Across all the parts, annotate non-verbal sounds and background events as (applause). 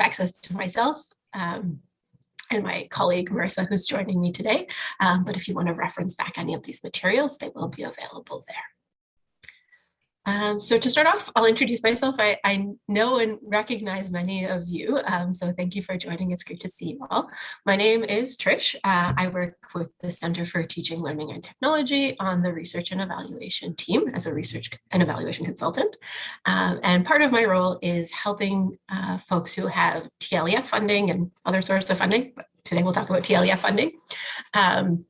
access to myself um, and my colleague Marissa, who's joining me today. Um, but if you want to reference back any of these materials, they will be available there. Um, so to start off, I'll introduce myself. I, I know and recognize many of you, um, so thank you for joining. It's great to see you all. My name is Trish. Uh, I work with the Center for Teaching, Learning and Technology on the research and evaluation team as a research and evaluation consultant. Um, and part of my role is helping uh, folks who have TLEF funding and other sorts of funding, but today we'll talk about TLEF funding, um,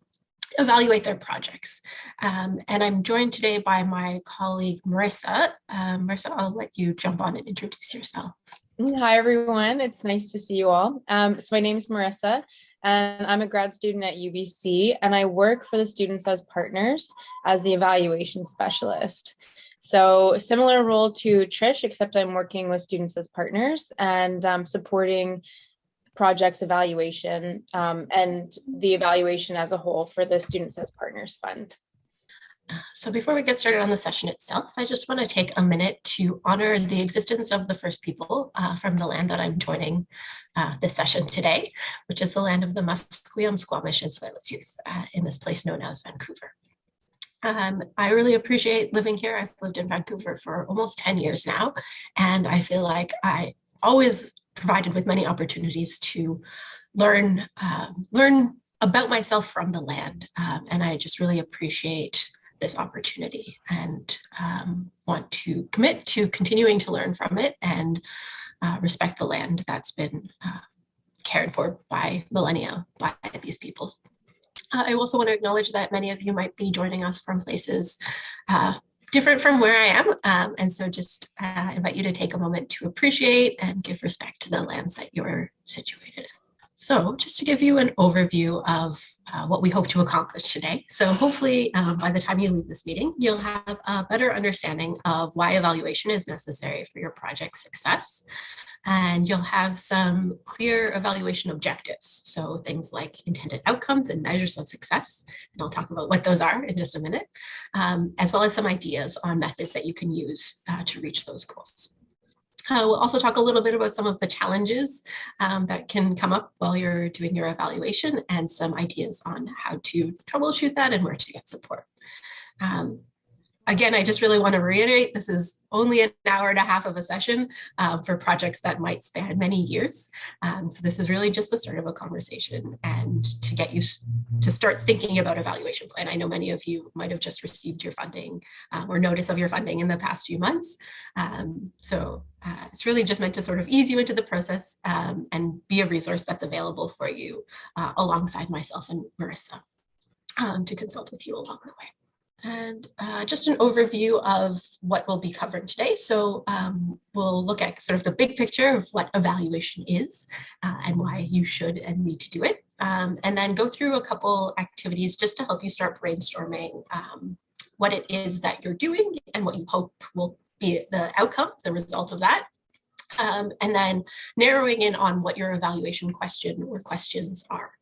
evaluate their projects. Um, and I'm joined today by my colleague, Marissa. Um, Marissa, I'll let you jump on and introduce yourself. Hi, everyone. It's nice to see you all. Um, so my name is Marissa, and I'm a grad student at UBC, and I work for the Students as Partners as the evaluation specialist. So similar role to Trish, except I'm working with students as partners and um, supporting projects evaluation um, and the evaluation as a whole for the Students as Partners Fund. So before we get started on the session itself, I just want to take a minute to honor the existence of the first people uh, from the land that I'm joining uh, this session today, which is the land of the Musqueam, Squamish, and Tsleil-Waututh youth uh, in this place known as Vancouver. Um, I really appreciate living here. I've lived in Vancouver for almost 10 years now, and I feel like I always provided with many opportunities to learn uh, learn about myself from the land. Um, and I just really appreciate this opportunity and um, want to commit to continuing to learn from it and uh, respect the land that's been uh, cared for by millennia by these peoples. Uh, I also want to acknowledge that many of you might be joining us from places uh, different from where I am. Um, and so just uh, invite you to take a moment to appreciate and give respect to the lands that you're situated. So just to give you an overview of uh, what we hope to accomplish today. So hopefully um, by the time you leave this meeting, you'll have a better understanding of why evaluation is necessary for your project success. And you'll have some clear evaluation objectives. So things like intended outcomes and measures of success. And I'll talk about what those are in just a minute, um, as well as some ideas on methods that you can use uh, to reach those goals. Uh, we'll also talk a little bit about some of the challenges um, that can come up while you're doing your evaluation and some ideas on how to troubleshoot that and where to get support. Um, again, I just really want to reiterate, this is only an hour and a half of a session uh, for projects that might span many years. Um, so this is really just the start of a conversation and to get you to start thinking about evaluation plan. I know many of you might have just received your funding um, or notice of your funding in the past few months. Um, so uh, it's really just meant to sort of ease you into the process um, and be a resource that's available for you uh, alongside myself and Marissa um, to consult with you along the way. And uh, just an overview of what we'll be covering today. So um, we'll look at sort of the big picture of what evaluation is uh, and why you should and need to do it. Um, and then go through a couple activities just to help you start brainstorming um, what it is that you're doing and what you hope will be the outcome, the result of that. Um, and then narrowing in on what your evaluation question or questions are.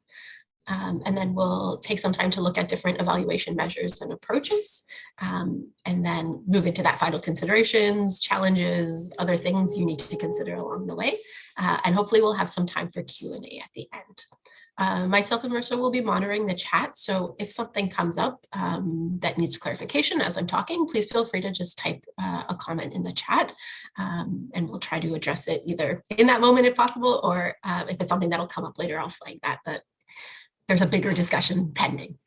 Um, and then we'll take some time to look at different evaluation measures and approaches, um, and then move into that final considerations, challenges, other things you need to consider along the way. Uh, and hopefully we'll have some time for Q&A at the end. Uh, myself and Marissa will be monitoring the chat. So if something comes up um, that needs clarification as I'm talking, please feel free to just type uh, a comment in the chat um, and we'll try to address it either in that moment if possible, or uh, if it's something that'll come up later, I'll flag that, that there's a bigger discussion pending.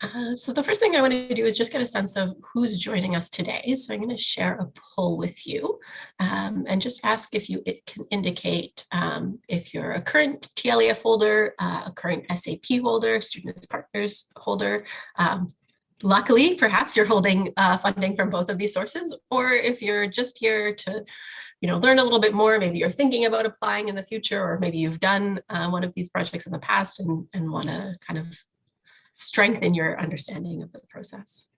Uh, so the first thing I want to do is just get a sense of who's joining us today. So I'm going to share a poll with you um, and just ask if you it can indicate um, if you're a current TLEF holder, uh, a current SAP holder, Students Partners holder. Um, luckily, perhaps you're holding uh, funding from both of these sources, or if you're just here to you know, learn a little bit more. Maybe you're thinking about applying in the future, or maybe you've done uh, one of these projects in the past and, and want to kind of strengthen your understanding of the process.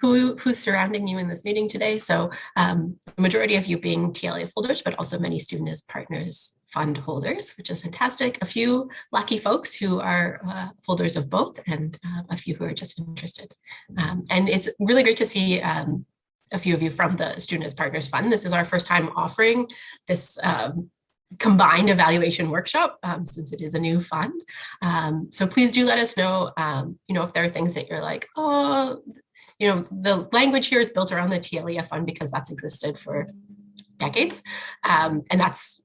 Who, who's surrounding you in this meeting today? So um, the majority of you being TLEF holders, but also many student as partners fund holders, which is fantastic. A few lucky folks who are uh, holders of both and uh, a few who are just interested. Um, and it's really great to see um, a few of you from the Student as Partners Fund. This is our first time offering this um, combined evaluation workshop um, since it is a new fund. Um, so please do let us know, um, you know, if there are things that you're like, oh, you know, the language here is built around the TLEF fund because that's existed for decades. Um, and that's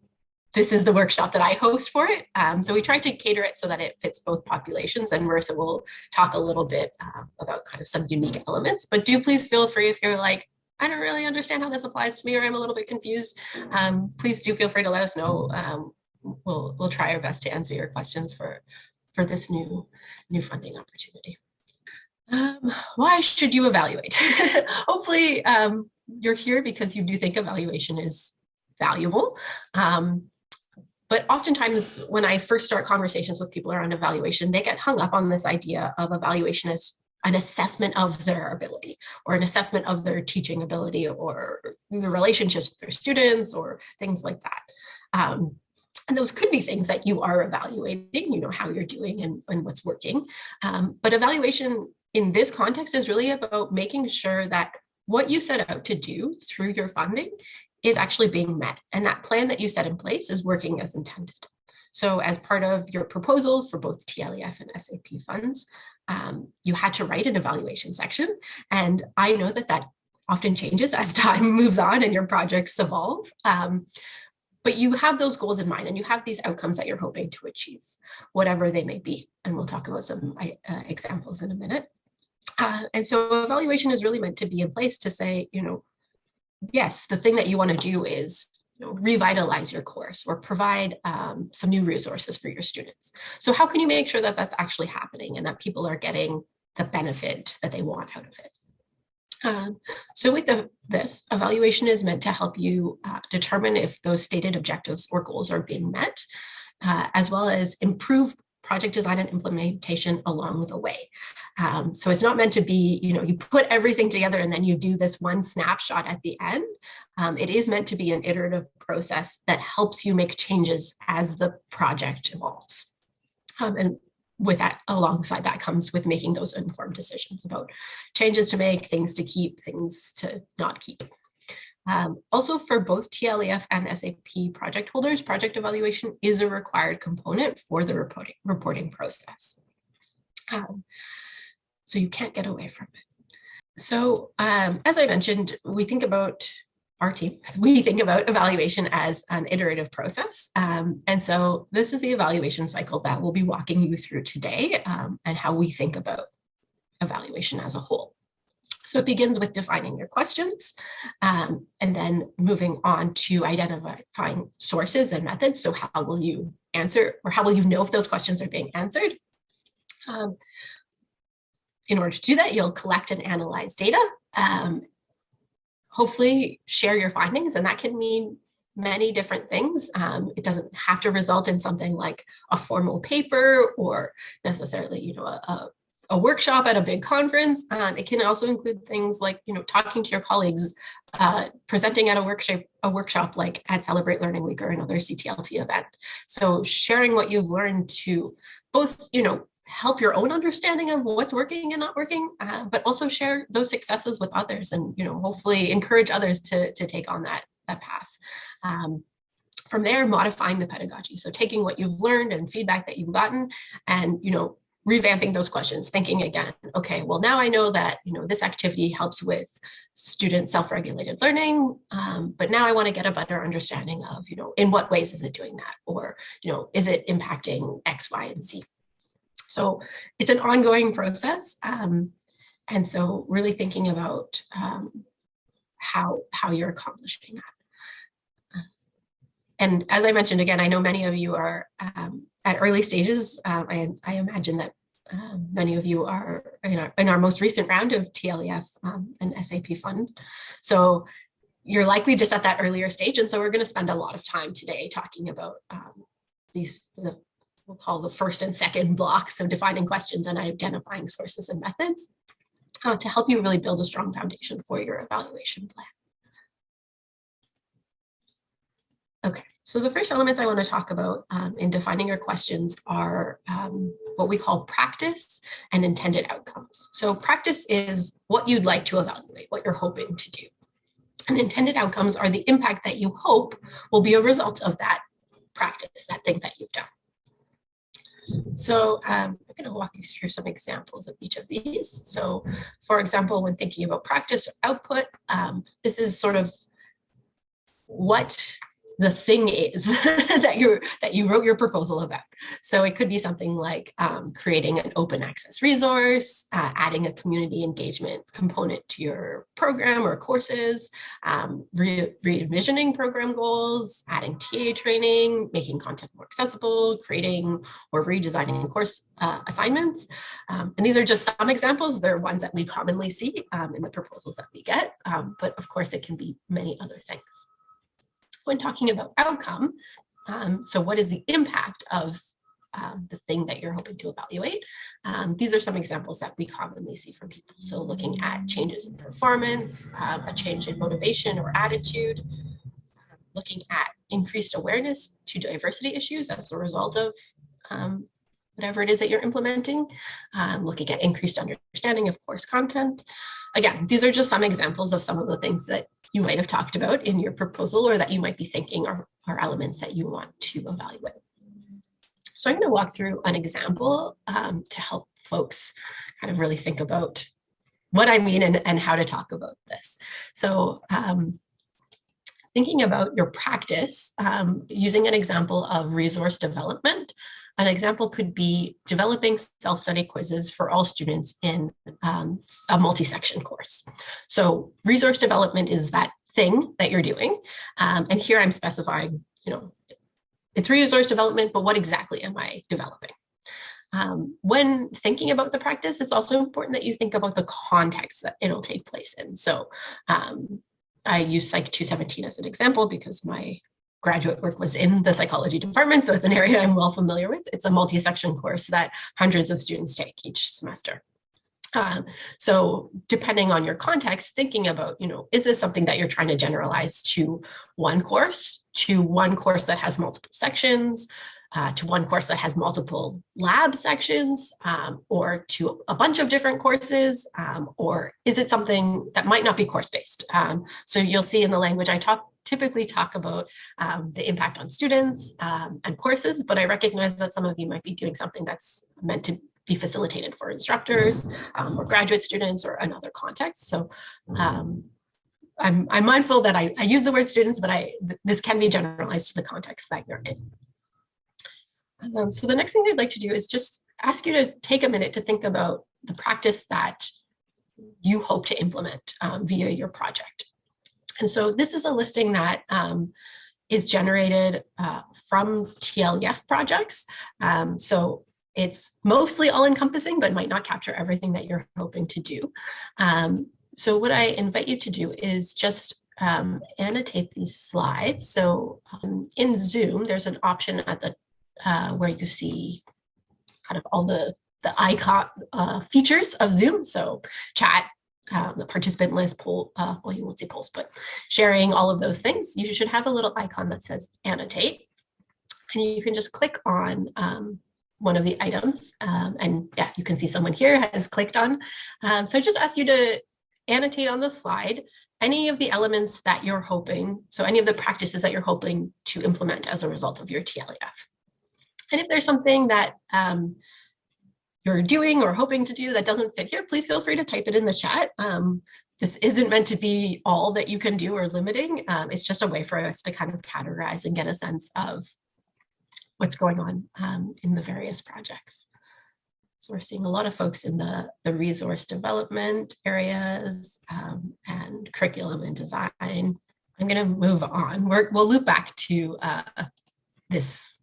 this is the workshop that I host for it. Um, so we tried to cater it so that it fits both populations and Marissa will talk a little bit uh, about kind of some unique elements, but do please feel free if you're like, I don't really understand how this applies to me or I'm a little bit confused, um, please do feel free to let us know. Um, we'll, we'll try our best to answer your questions for, for this new, new funding opportunity. Um, why should you evaluate? (laughs) Hopefully um, you're here because you do think evaluation is valuable. Um, but oftentimes when I first start conversations with people around evaluation, they get hung up on this idea of evaluation as an assessment of their ability or an assessment of their teaching ability or the relationships with their students or things like that. Um, and those could be things that you are evaluating, you know, how you're doing and, and what's working. Um, but evaluation in this context is really about making sure that what you set out to do through your funding is actually being met. And that plan that you set in place is working as intended. So as part of your proposal for both TLEF and SAP funds, um, you had to write an evaluation section. And I know that that often changes as (laughs) time moves on and your projects evolve. Um, but you have those goals in mind and you have these outcomes that you're hoping to achieve, whatever they may be. And we'll talk about some uh, examples in a minute. Uh, and so evaluation is really meant to be in place to say, you know, yes, the thing that you want to do is revitalize your course or provide um, some new resources for your students. So how can you make sure that that's actually happening and that people are getting the benefit that they want out of it? Um, so with the, this, evaluation is meant to help you uh, determine if those stated objectives or goals are being met, uh, as well as improve project design and implementation along the way. Um, so it's not meant to be, you know, you put everything together and then you do this one snapshot at the end. Um, it is meant to be an iterative process that helps you make changes as the project evolves. Um, and with that, alongside that comes with making those informed decisions about changes to make, things to keep, things to not keep. Um, also for both TLEF and SAP project holders, project evaluation is a required component for the reporting, reporting process. Um, so you can't get away from it. So um, as I mentioned, we think about our team, (laughs) we think about evaluation as an iterative process. Um, and so this is the evaluation cycle that we'll be walking you through today um, and how we think about evaluation as a whole. So it begins with defining your questions um, and then moving on to identifying sources and methods. So how will you answer or how will you know if those questions are being answered? Um, in order to do that, you'll collect and analyze data. Um, hopefully share your findings and that can mean many different things. Um, it doesn't have to result in something like a formal paper or necessarily, you know, a, a a workshop at a big conference. Um, it can also include things like, you know, talking to your colleagues, uh, presenting at a workshop, a workshop like at Celebrate Learning Week or another CTLT event. So sharing what you've learned to both, you know, help your own understanding of what's working and not working, uh, but also share those successes with others and, you know, hopefully encourage others to, to take on that, that path. Um, from there, modifying the pedagogy. So taking what you've learned and feedback that you've gotten and, you know, revamping those questions, thinking again, okay, well, now I know that, you know, this activity helps with student self-regulated learning, um, but now I want to get a better understanding of, you know, in what ways is it doing that? Or, you know, is it impacting X, Y, and Z? So it's an ongoing process. Um, and so really thinking about um, how, how you're accomplishing that. And as I mentioned, again, I know many of you are um, at early stages, um, I, I, imagine that um, many of you are in our, in our, most recent round of TLEF um, and SAP funds. So you're likely just at that earlier stage. And so we're going to spend a lot of time today talking about um, these, the, we'll call the first and second blocks of defining questions and identifying sources and methods uh, to help you really build a strong foundation for your evaluation plan. Okay, so the first elements I want to talk about um, in defining your questions are um, what we call practice and intended outcomes. So practice is what you'd like to evaluate, what you're hoping to do. And intended outcomes are the impact that you hope will be a result of that practice, that thing that you've done. So um, I'm going to walk you through some examples of each of these. So for example, when thinking about practice or output, um, this is sort of what the thing is (laughs) that you that you wrote your proposal about. So it could be something like um, creating an open access resource, uh, adding a community engagement component to your program or courses, um, re, envisioning program goals, adding TA training, making content more accessible, creating or redesigning course uh, assignments. Um, and these are just some examples. They're ones that we commonly see um, in the proposals that we get, um, but of course it can be many other things when talking about outcome, um, so what is the impact of um, the thing that you're hoping to evaluate. Um, these are some examples that we commonly see from people. So looking at changes in performance, um, a change in motivation or attitude, looking at increased awareness to diversity issues as a result of um, whatever it is that you're implementing, um, looking at increased understanding of course content. Again, these are just some examples of some of the things that you might have talked about in your proposal or that you might be thinking are, are elements that you want to evaluate. So I'm going to walk through an example um, to help folks kind of really think about what I mean and, and how to talk about this. So um, thinking about your practice um, using an example of resource development. An example could be developing self-study quizzes for all students in um, a multi-section course. So resource development is that thing that you're doing. Um, and here I'm specifying, you know, it's resource development, but what exactly am I developing? Um, when thinking about the practice, it's also important that you think about the context that it'll take place in. So um, I use Psych 217 as an example because my graduate work was in the psychology department, so it's an area I'm well familiar with. It's a multi-section course that hundreds of students take each semester. Um, so depending on your context, thinking about, you know, is this something that you're trying to generalize to one course, to one course that has multiple sections, uh, to one course that has multiple lab sections um, or to a bunch of different courses? Um, or is it something that might not be course-based? Um, so you'll see in the language I talk typically talk about um, the impact on students um, and courses, but I recognize that some of you might be doing something that's meant to be facilitated for instructors or graduate students or another context. So I'm, I'm mindful that I, I, use the word students, but I this can be generalized to the context that you're in. Um, so the next thing I'd like to do is just ask you to take a minute to think about the practice that you hope to implement um, via your project. And so this is a listing that um, is generated uh, from TLEF projects. Um, so it's mostly all encompassing, but might not capture everything that you're hoping to do. Um, so what I invite you to do is just um, annotate these slides. So um, in Zoom, there's an option at the uh, where you see kind of all the, the icon uh, features of Zoom. So chat, uh, the participant list, poll, uh, well, you won't see polls, but sharing all of those things. You should have a little icon that says annotate. And you can just click on um, one of the items. Um, and yeah, you can see someone here has clicked on. Um, so I just ask you to annotate on the slide any of the elements that you're hoping, so any of the practices that you're hoping to implement as a result of your TLEF. And if there's something that um, you're doing or hoping to do that doesn't fit here, please feel free to type it in the chat. Um, this isn't meant to be all that you can do or limiting. Um, it's just a way for us to kind of categorize and get a sense of what's going on um, in the various projects. So we're seeing a lot of folks in the, the resource development areas um, and curriculum and design. I'm going to move on. we will loop back to uh, this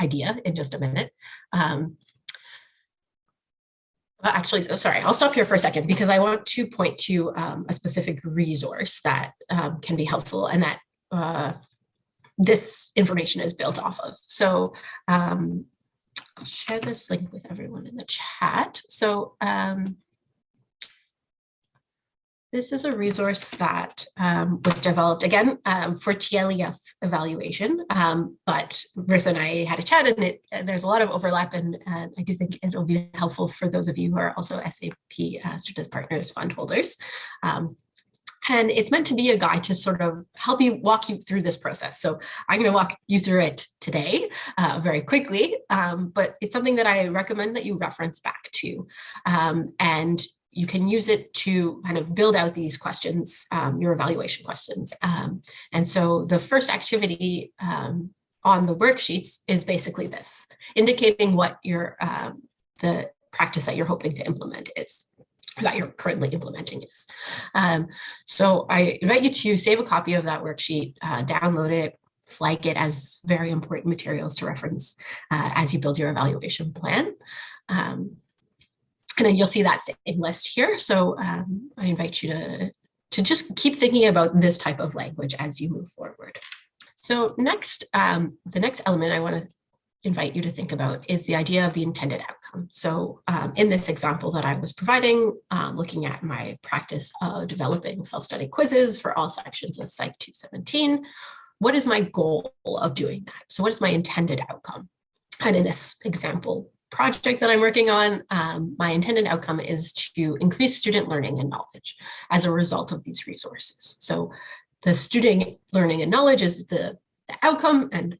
idea in just a minute. Um, actually, oh, sorry, I'll stop here for a second because I want to point to um, a specific resource that um, can be helpful and that uh, this information is built off of. So um, I'll share this link with everyone in the chat. So um, this is a resource that um, was developed again um, for TLEF evaluation, um, but Marissa and I had a chat and it, there's a lot of overlap and uh, I do think it'll be helpful for those of you who are also SAP uh, Students Partners fund holders. Um, And it's meant to be a guide to sort of help you walk you through this process. So I'm going to walk you through it today uh, very quickly, um, but it's something that I recommend that you reference back to. Um, and you can use it to kind of build out these questions, um, your evaluation questions. Um, and so the first activity um, on the worksheets is basically this, indicating what your um, the practice that you're hoping to implement is that you're currently implementing is. Um, so I invite you to save a copy of that worksheet, uh, download it, flag it as very important materials to reference uh, as you build your evaluation plan. Um, and then you'll see that same list here. So um, I invite you to, to just keep thinking about this type of language as you move forward. So next, um, the next element I want to invite you to think about is the idea of the intended outcome. So um, in this example that I was providing, um, looking at my practice of developing self-study quizzes for all sections of Psych 217, what is my goal of doing that? So what is my intended outcome? And in this example project that I'm working on, um, my intended outcome is to increase student learning and knowledge as a result of these resources. So the student learning and knowledge is the, the outcome and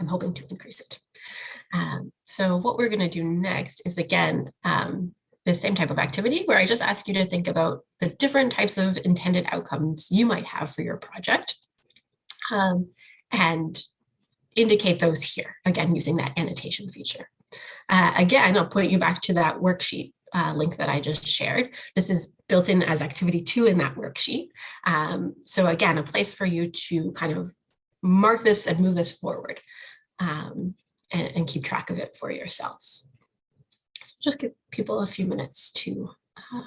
I'm hoping to increase it. Um, so what we're going to do next is again, um, the same type of activity where I just ask you to think about the different types of intended outcomes you might have for your project um, and indicate those here, again, using that annotation feature. Uh, again, I'll point you back to that worksheet uh, link that I just shared. This is built in as activity two in that worksheet. Um, so again, a place for you to kind of mark this and move this forward. Um, and, and keep track of it for yourselves. So just give people a few minutes to uh,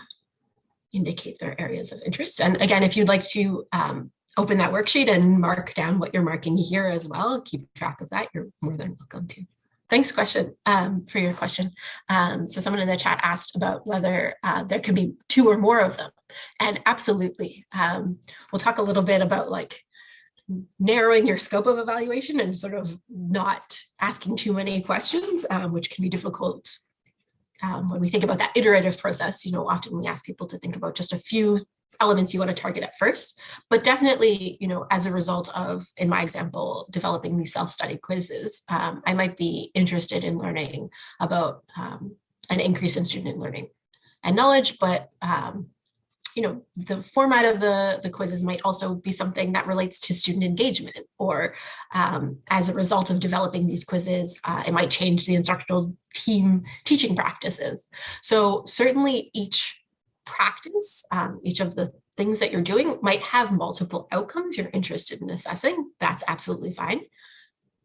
indicate their areas of interest. And again, if you'd like to um, open that worksheet and mark down what you're marking here as well, keep track of that, you're more than welcome to. Thanks question um, for your question. Um, so someone in the chat asked about whether uh, there can be two or more of them. And absolutely. Um, we'll talk a little bit about like narrowing your scope of evaluation and sort of not asking too many questions, um, which can be difficult um, when we think about that iterative process. You know, often we ask people to think about just a few elements you want to target at first, but definitely, you know, as a result of, in my example, developing these self-study quizzes, um, I might be interested in learning about um, an increase in student learning and knowledge, but um, you know, the format of the, the quizzes might also be something that relates to student engagement or um, as a result of developing these quizzes, uh, it might change the instructional team teaching practices. So certainly each practice, um, each of the things that you're doing might have multiple outcomes you're interested in assessing. That's absolutely fine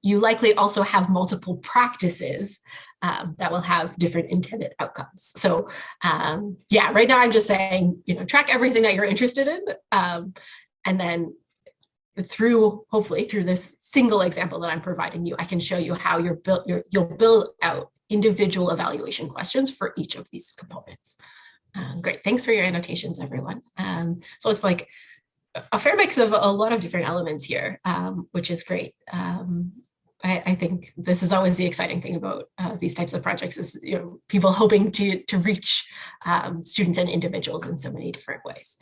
you likely also have multiple practices um, that will have different intended outcomes. So um, yeah, right now I'm just saying, you know, track everything that you're interested in. Um, and then through, hopefully through this single example that I'm providing you, I can show you how you're built, you're, you'll build out individual evaluation questions for each of these components. Um, great, thanks for your annotations, everyone. Um, so it's like a fair mix of a lot of different elements here, um, which is great. Um, I, I, think this is always the exciting thing about uh, these types of projects is you know people hoping to to reach um, students and individuals in so many different ways.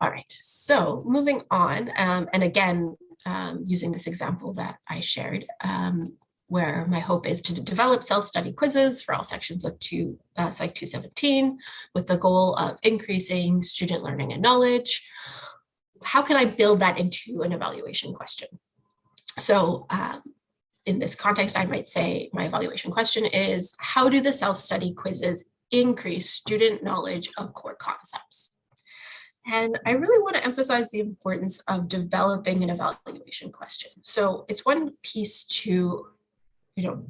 All right, so moving on, um, and again, um, using this example that I shared, um, where my hope is to develop self-study quizzes for all sections of two, uh, Psych 217 with the goal of increasing student learning and knowledge. How can I build that into an evaluation question? So um, in this context, I might say my evaluation question is, how do the self-study quizzes increase student knowledge of core concepts? And I really want to emphasize the importance of developing an evaluation question. So it's one piece to, you know,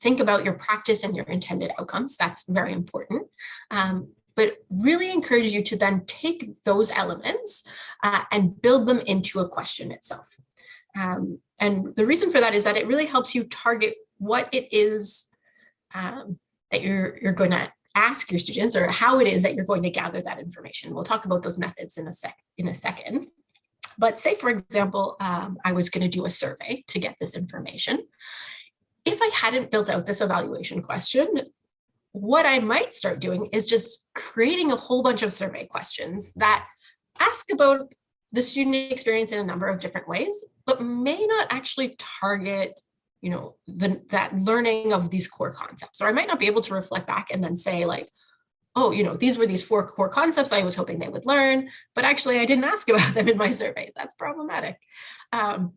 think about your practice and your intended outcomes. That's very important. Um, but really encourage you to then take those elements uh, and build them into a question itself. Um, and the reason for that is that it really helps you target what it is um, that you're, you're going to ask your students or how it is that you're going to gather that information. We'll talk about those methods in a sec in a second. But say, for example, um, I was going to do a survey to get this information. If I hadn't built out this evaluation question, what I might start doing is just creating a whole bunch of survey questions that ask about the student experience in a number of different ways, but may not actually target you know, the, that learning of these core concepts. Or I might not be able to reflect back and then say like, oh, you know, these were these four core concepts I was hoping they would learn, but actually I didn't ask about them in my survey. That's problematic. Um,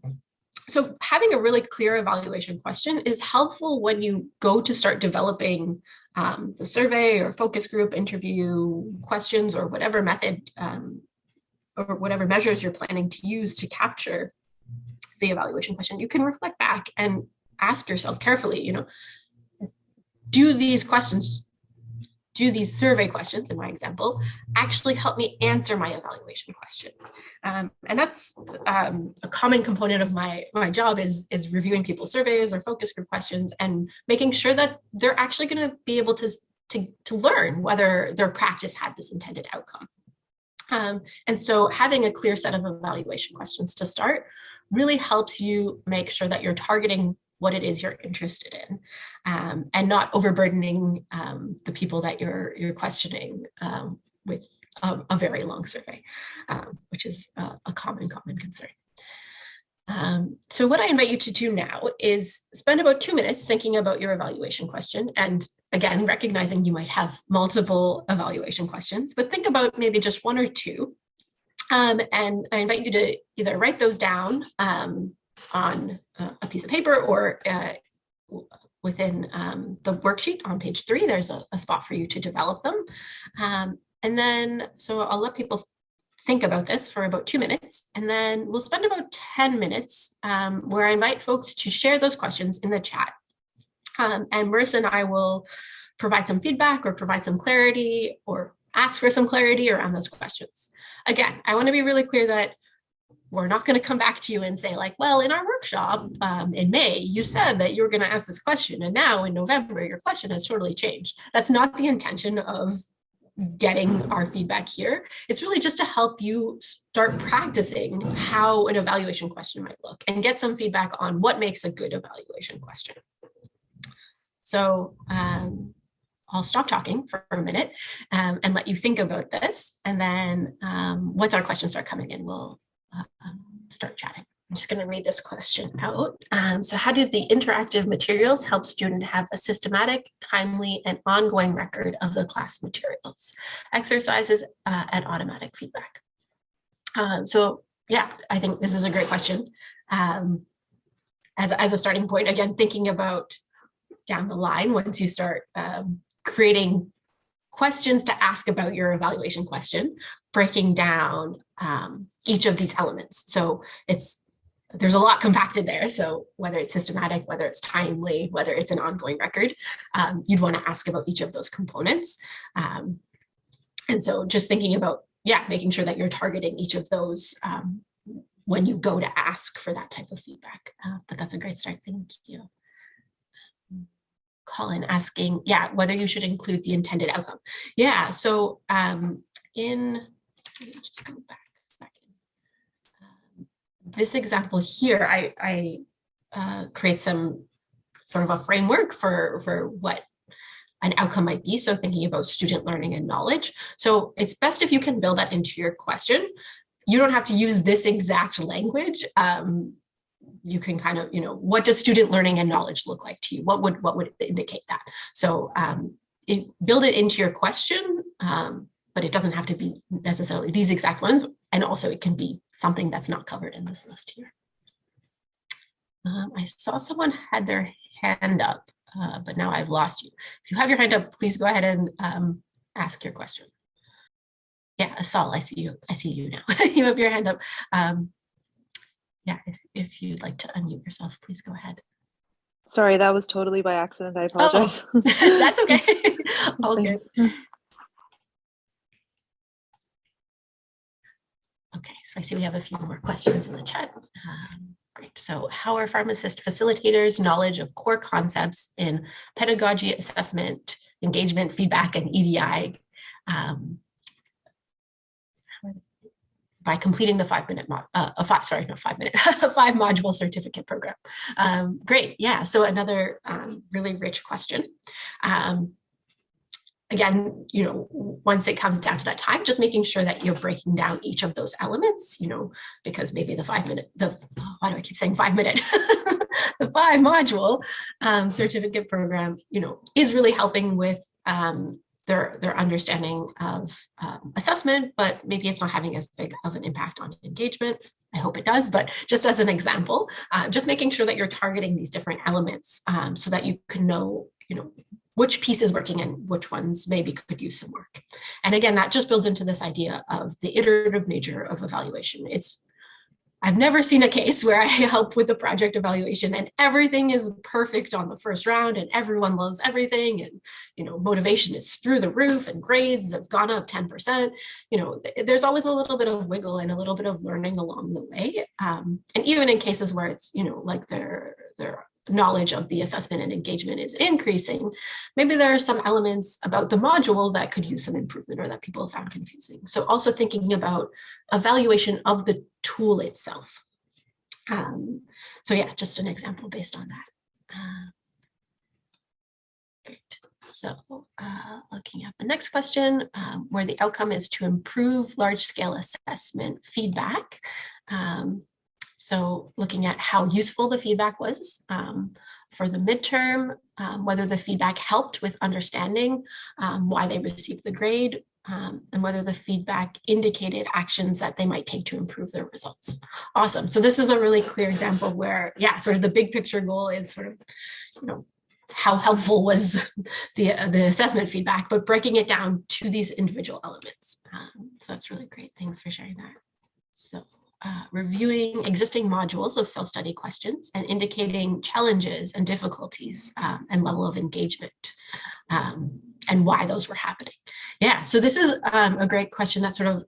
so having a really clear evaluation question is helpful when you go to start developing um, the survey or focus group interview questions or whatever method um, or whatever measures you're planning to use to capture the evaluation question. You can reflect back and ask yourself carefully, you know, do these questions do these survey questions in my example actually help me answer my evaluation question. Um, and that's um, a common component of my my job is is reviewing people's surveys or focus group questions and making sure that they're actually going to be able to to to learn whether their practice had this intended outcome. Um, and so having a clear set of evaluation questions to start really helps you make sure that you're targeting what it is you're interested in um, and not overburdening um, the people that you're you're questioning um, with a, a, very long survey, um, which is a, a, common, common concern. Um, so what I invite you to do now is spend about two minutes thinking about your evaluation question. And again, recognizing you might have multiple evaluation questions, but think about maybe just one or two. Um, and I invite you to either write those down on a piece of paper or uh, within um, the worksheet on page three, there's a, a, spot for you to develop them. Um, and then, so I'll let people think about this for about two minutes, and then we'll spend about 10 minutes um, where I invite folks to share those questions in the chat. Um, and Marissa and I will provide some feedback or provide some clarity or ask for some clarity around those questions. Again, I wanna be really clear that we're not going to come back to you and say like, well, in our workshop um, in May, you said that you were going to ask this question. And now in November, your question has totally changed. That's not the intention of getting our feedback here. It's really just to help you start practicing how an evaluation question might look and get some feedback on what makes a good evaluation question. So um, I'll stop talking for a minute um, and let you think about this. And then um, once our questions start coming in, we'll um, start chatting. I'm just going to read this question out. Um, so how do the interactive materials help student have a systematic, timely, and ongoing record of the class materials, exercises, uh, and automatic feedback? Um, so yeah, I think this is a great question. Um, as, as a starting point, again, thinking about down the line, once you start um, creating questions to ask about your evaluation question, breaking down um, each of these elements. So it's there's a lot compacted there. So whether it's systematic, whether it's timely, whether it's an ongoing record, um, you'd want to ask about each of those components. Um, and so just thinking about, yeah, making sure that you're targeting each of those um, when you go to ask for that type of feedback. Uh, but that's a great start. Thank you. Colin asking, yeah, whether you should include the intended outcome. Yeah, so um, in, just go back this example here, I, I uh, create some sort of a framework for, for what an outcome might be. So thinking about student learning and knowledge. So it's best if you can build that into your question. You don't have to use this exact language. Um, you can kind of, you know, what does student learning and knowledge look like to you? What would what would indicate that? So um, it, build it into your question, um, but it doesn't have to be necessarily these exact ones. And also it can be something that's not covered in this list here. Um, I saw someone had their hand up, uh, but now I've lost you. If you have your hand up, please go ahead and um, ask your question. Yeah, Asal, I see you. I see you now. (laughs) you have your hand up. Um, yeah, if, if you'd like to unmute yourself, please go ahead. Sorry, that was totally by accident. I Oh, (laughs) apologize. that's okay. (laughs) All good. Okay, so I see we have a few more questions in the chat. Um, great. So how are pharmacist facilitators knowledge of core concepts in pedagogy, assessment, engagement, feedback, and EDI um, by completing the five minute, uh, a five, sorry, not five minute, (laughs) five module certificate program. Um, great, yeah, so another um, really rich question. Um, again, you know, once it comes down to that time, just making sure that you're breaking down each of those elements, you know, because maybe the five minute, the, why do I keep saying five minute? (laughs) the five module um, certificate program, you know, is really helping with um, their, their understanding of um, assessment, but maybe it's not having as big of an impact on engagement. I hope it does, but just as an example, uh, just making sure that you're targeting these different elements um, so that you can know, you know, which piece is working and which ones maybe could use some work. And again, that just builds into this idea of the iterative nature of evaluation. It's I've never seen a case where I (laughs) help with the project evaluation and everything is perfect on the first round and everyone loves everything and you know motivation is through the roof and grades have gone up 10%. You know, there's always a little bit of wiggle and a little bit of learning along the way. Um, and even in cases where it's, you know, like they're they're knowledge of the assessment and engagement is increasing, maybe there are some elements about the module that could use some improvement or that people found confusing. So also thinking about evaluation of the tool itself. Um, so yeah, just an example based on that. Uh, great. So uh, looking at the next question, um, where the outcome is to improve large scale assessment feedback. Um, so looking at how useful the feedback was um, for the midterm, um, whether the feedback helped with understanding um, why they received the grade, um, and whether the feedback indicated actions that they might take to improve their results. Awesome. So this is a really clear example where, yeah, sort of the big picture goal is sort of, you know, how helpful was (laughs) the, uh, the assessment feedback, but breaking it down to these individual elements. Um, so that's really great. Thanks for sharing that. So uh, reviewing existing modules of self-study questions and indicating challenges and difficulties um, and level of engagement um, and why those were happening. Yeah, so this is um, a great question. That's sort of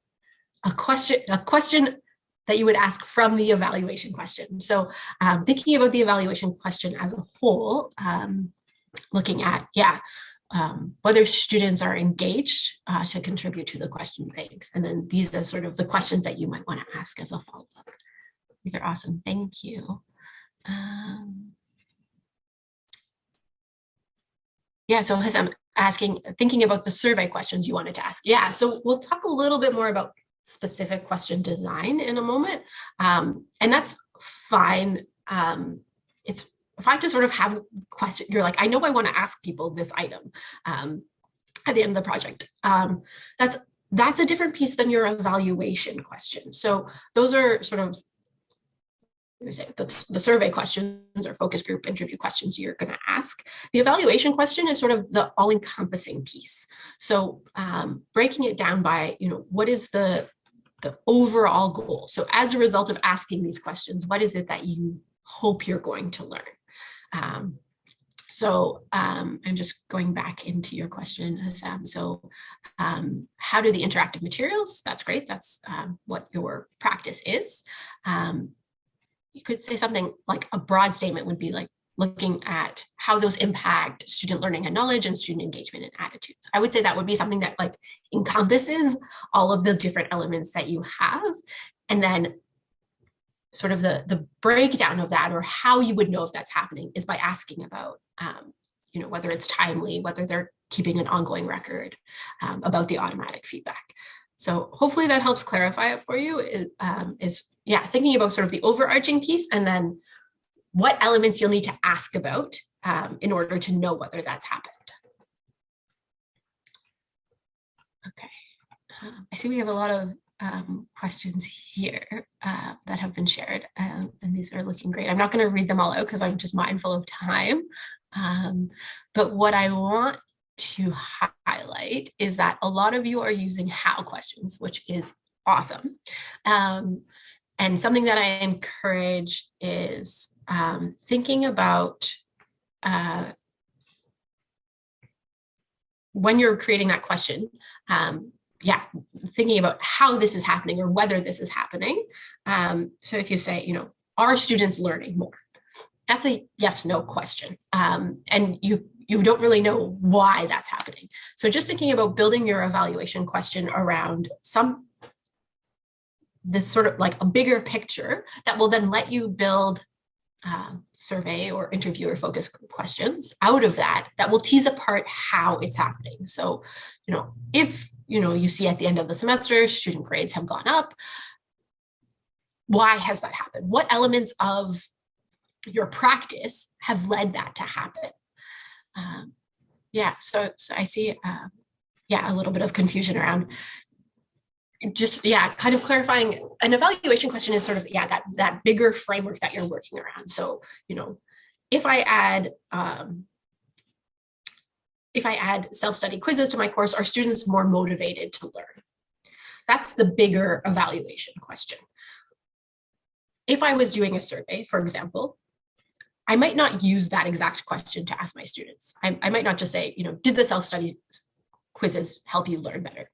a question, a question that you would ask from the evaluation question. So um, thinking about the evaluation question as a whole, um, looking at, yeah, um, whether students are engaged uh, to contribute to the question banks. And then these are sort of the questions that you might want to ask as a follow-up. These are awesome. Thank you. Um, yeah, so as I'm asking, thinking about the survey questions you wanted to ask. Yeah, so we'll talk a little bit more about specific question design in a moment. Um, and that's fine. Um, it's if I just sort of have question, you're like, I know I want to ask people this item um, at the end of the project. Um, that's that's a different piece than your evaluation question. So those are sort of the, the survey questions or focus group interview questions you're going to ask. The evaluation question is sort of the all-encompassing piece. So um, breaking it down by, you know, what is the the overall goal? So as a result of asking these questions, what is it that you hope you're going to learn? Um, so um, I'm just going back into your question, Hassam. So um, how do the interactive materials, that's great, that's um, what your practice is. Um, you could say something like a broad statement would be like looking at how those impact student learning and knowledge and student engagement and attitudes. I would say that would be something that like encompasses all of the different elements that you have. And then sort of the, the breakdown of that or how you would know if that's happening is by asking about, um, you know, whether it's timely, whether they're keeping an ongoing record um, about the automatic feedback. So hopefully that helps clarify it for you is, um, is, yeah, thinking about sort of the overarching piece and then what elements you'll need to ask about um, in order to know whether that's happened. Okay, uh, I see we have a lot of um, questions here uh, that have been shared, um, and these are looking great. I'm not going to read them all out because I'm just mindful of time. Um, but what I want to highlight is that a lot of you are using how questions, which is awesome. Um, and something that I encourage is um, thinking about uh, when you're creating that question, um, yeah, thinking about how this is happening or whether this is happening. Um, so if you say, you know, are students learning more? That's a yes, no question. Um, and you, you don't really know why that's happening. So just thinking about building your evaluation question around some this sort of like a bigger picture that will then let you build uh, survey or interviewer focus questions out of that that will tease apart how it's happening. So, you know, if you know you see at the end of the semester student grades have gone up, why has that happened? What elements of your practice have led that to happen? Um, yeah, so, so I see, uh, yeah, a little bit of confusion around just yeah kind of clarifying an evaluation question is sort of yeah that that bigger framework that you're working around so you know if i add um if i add self-study quizzes to my course are students more motivated to learn that's the bigger evaluation question if i was doing a survey for example i might not use that exact question to ask my students i, I might not just say you know did the self-study quizzes help you learn better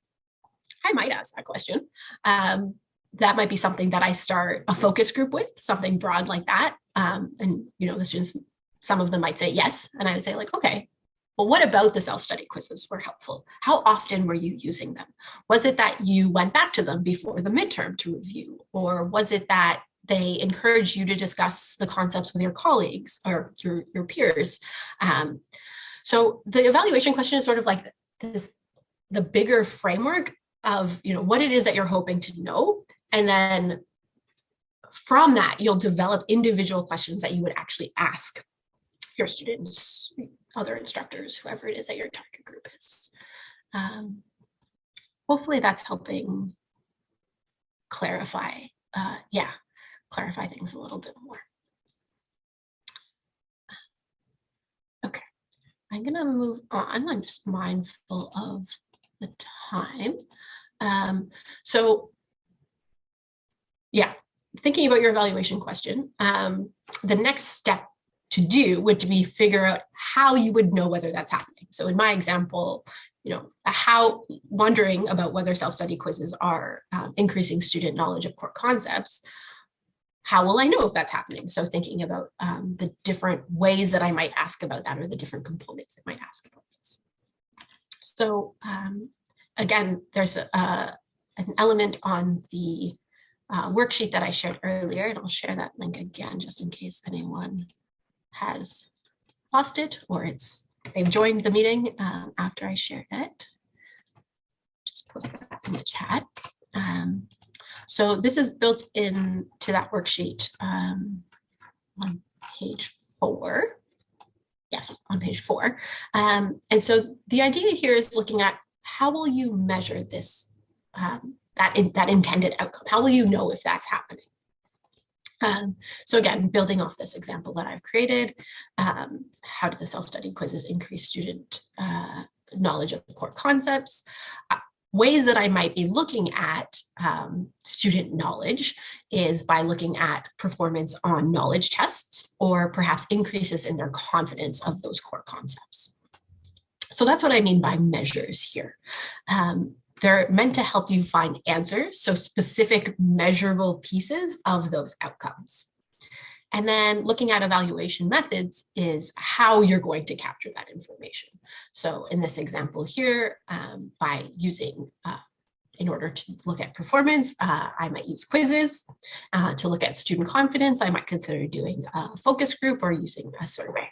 I might ask that question. Um, that might be something that I start a focus group with, something broad like that. Um, and, you know, the students, some of them might say yes. And I would say like, okay, well, what about the self-study quizzes were helpful? How often were you using them? Was it that you went back to them before the midterm to review? Or was it that they encouraged you to discuss the concepts with your colleagues or your, your peers? Um, so the evaluation question is sort of like this, the bigger framework of you know what it is that you're hoping to know and then from that you'll develop individual questions that you would actually ask your students other instructors whoever it is that your target group is. Um, hopefully that's helping clarify uh, yeah clarify things a little bit more. Okay i'm gonna move on. I'm just mindful of the time. Um, so yeah, thinking about your evaluation question, um, the next step to do would be figure out how you would know whether that's happening. So in my example, you know, how wondering about whether self-study quizzes are um, increasing student knowledge of core concepts, how will I know if that's happening? So thinking about um, the different ways that I might ask about that or the different components that might ask about this. So um, again, there's a, an element on the uh, worksheet that I shared earlier, and I'll share that link again just in case anyone has lost it or it's they've joined the meeting um, after I shared it. Just post that in the chat. Um, so this is built in to that worksheet um, on page four. Yes, on page four. Um, and so the idea here is looking at how will you measure this, um, that, in, that intended outcome? How will you know if that's happening? Um, so again, building off this example that I've created, um, how do the self-study quizzes increase student uh, knowledge of core concepts? Uh, ways that I might be looking at um, student knowledge is by looking at performance on knowledge tests or perhaps increases in their confidence of those core concepts. So that's what I mean by measures here. Um, they're meant to help you find answers, so specific measurable pieces of those outcomes. And then looking at evaluation methods is how you're going to capture that information. So in this example here, um, by using, uh, in order to look at performance, uh, I might use quizzes. Uh, to look at student confidence, I might consider doing a focus group or using a survey.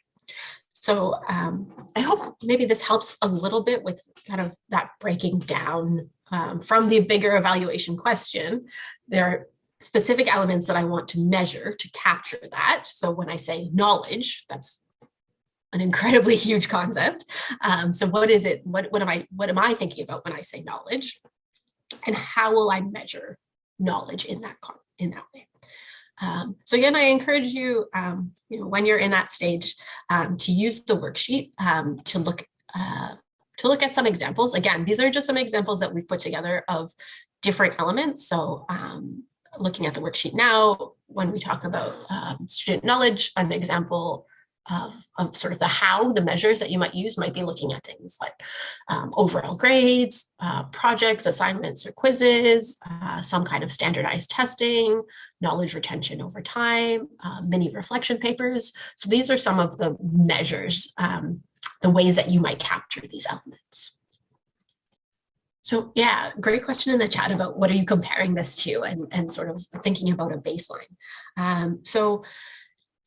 So um, I hope maybe this helps a little bit with kind of that breaking down um, from the bigger evaluation question. There are specific elements that I want to measure to capture that. So when I say knowledge, that's an incredibly (laughs) huge concept. Um, so what is it? What, what am I? What am I thinking about when I say knowledge? And how will I measure knowledge in that in that way? Um, so again, I encourage you, um, you know, when you're in that stage, um, to use the worksheet um, to look uh, to look at some examples. Again, these are just some examples that we've put together of different elements. So um, looking at the worksheet now, when we talk about um, student knowledge, an example of, of sort of the how, the measures that you might use might be looking at things like um, overall grades, uh, projects, assignments or quizzes, uh, some kind of standardized testing, knowledge retention over time, uh, mini reflection papers. So these are some of the measures, um, the ways that you might capture these elements. So yeah, great question in the chat about what are you comparing this to and, and sort of thinking about a baseline. Um, so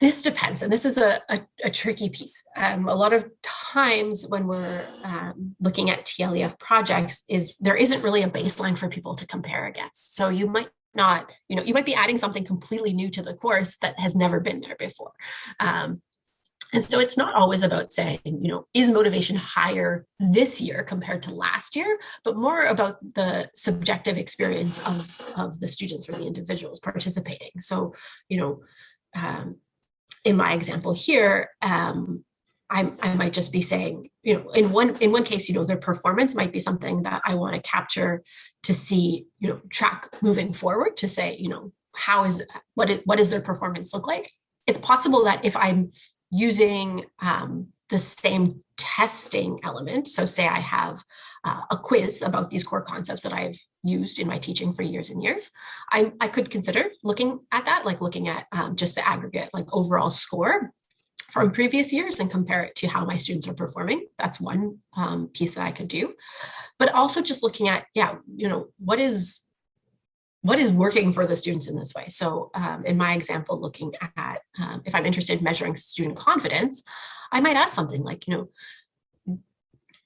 this depends, and this is a, a, a tricky piece. Um, a lot of times when we're um, looking at TLEF projects is there isn't really a baseline for people to compare against. So you might not, you know, you might be adding something completely new to the course that has never been there before. Um, and so it's not always about saying, you know, is motivation higher this year compared to last year, but more about the subjective experience of, of the students or the individuals participating. So, you know, um, in my example here, um, I, I might just be saying, you know, in one in one case, you know, their performance might be something that I want to capture to see, you know, track moving forward to say, you know, how is what is, what does their performance look like? It's possible that if I'm using um, the same testing element. So say I have uh, a quiz about these core concepts that I've used in my teaching for years and years. I, I could consider looking at that, like looking at um, just the aggregate, like overall score from previous years and compare it to how my students are performing. That's one um, piece that I could do. But also just looking at, yeah, you know, what is what is working for the students in this way? So um, in my example, looking at um, if I'm interested in measuring student confidence, I might ask something like, you know,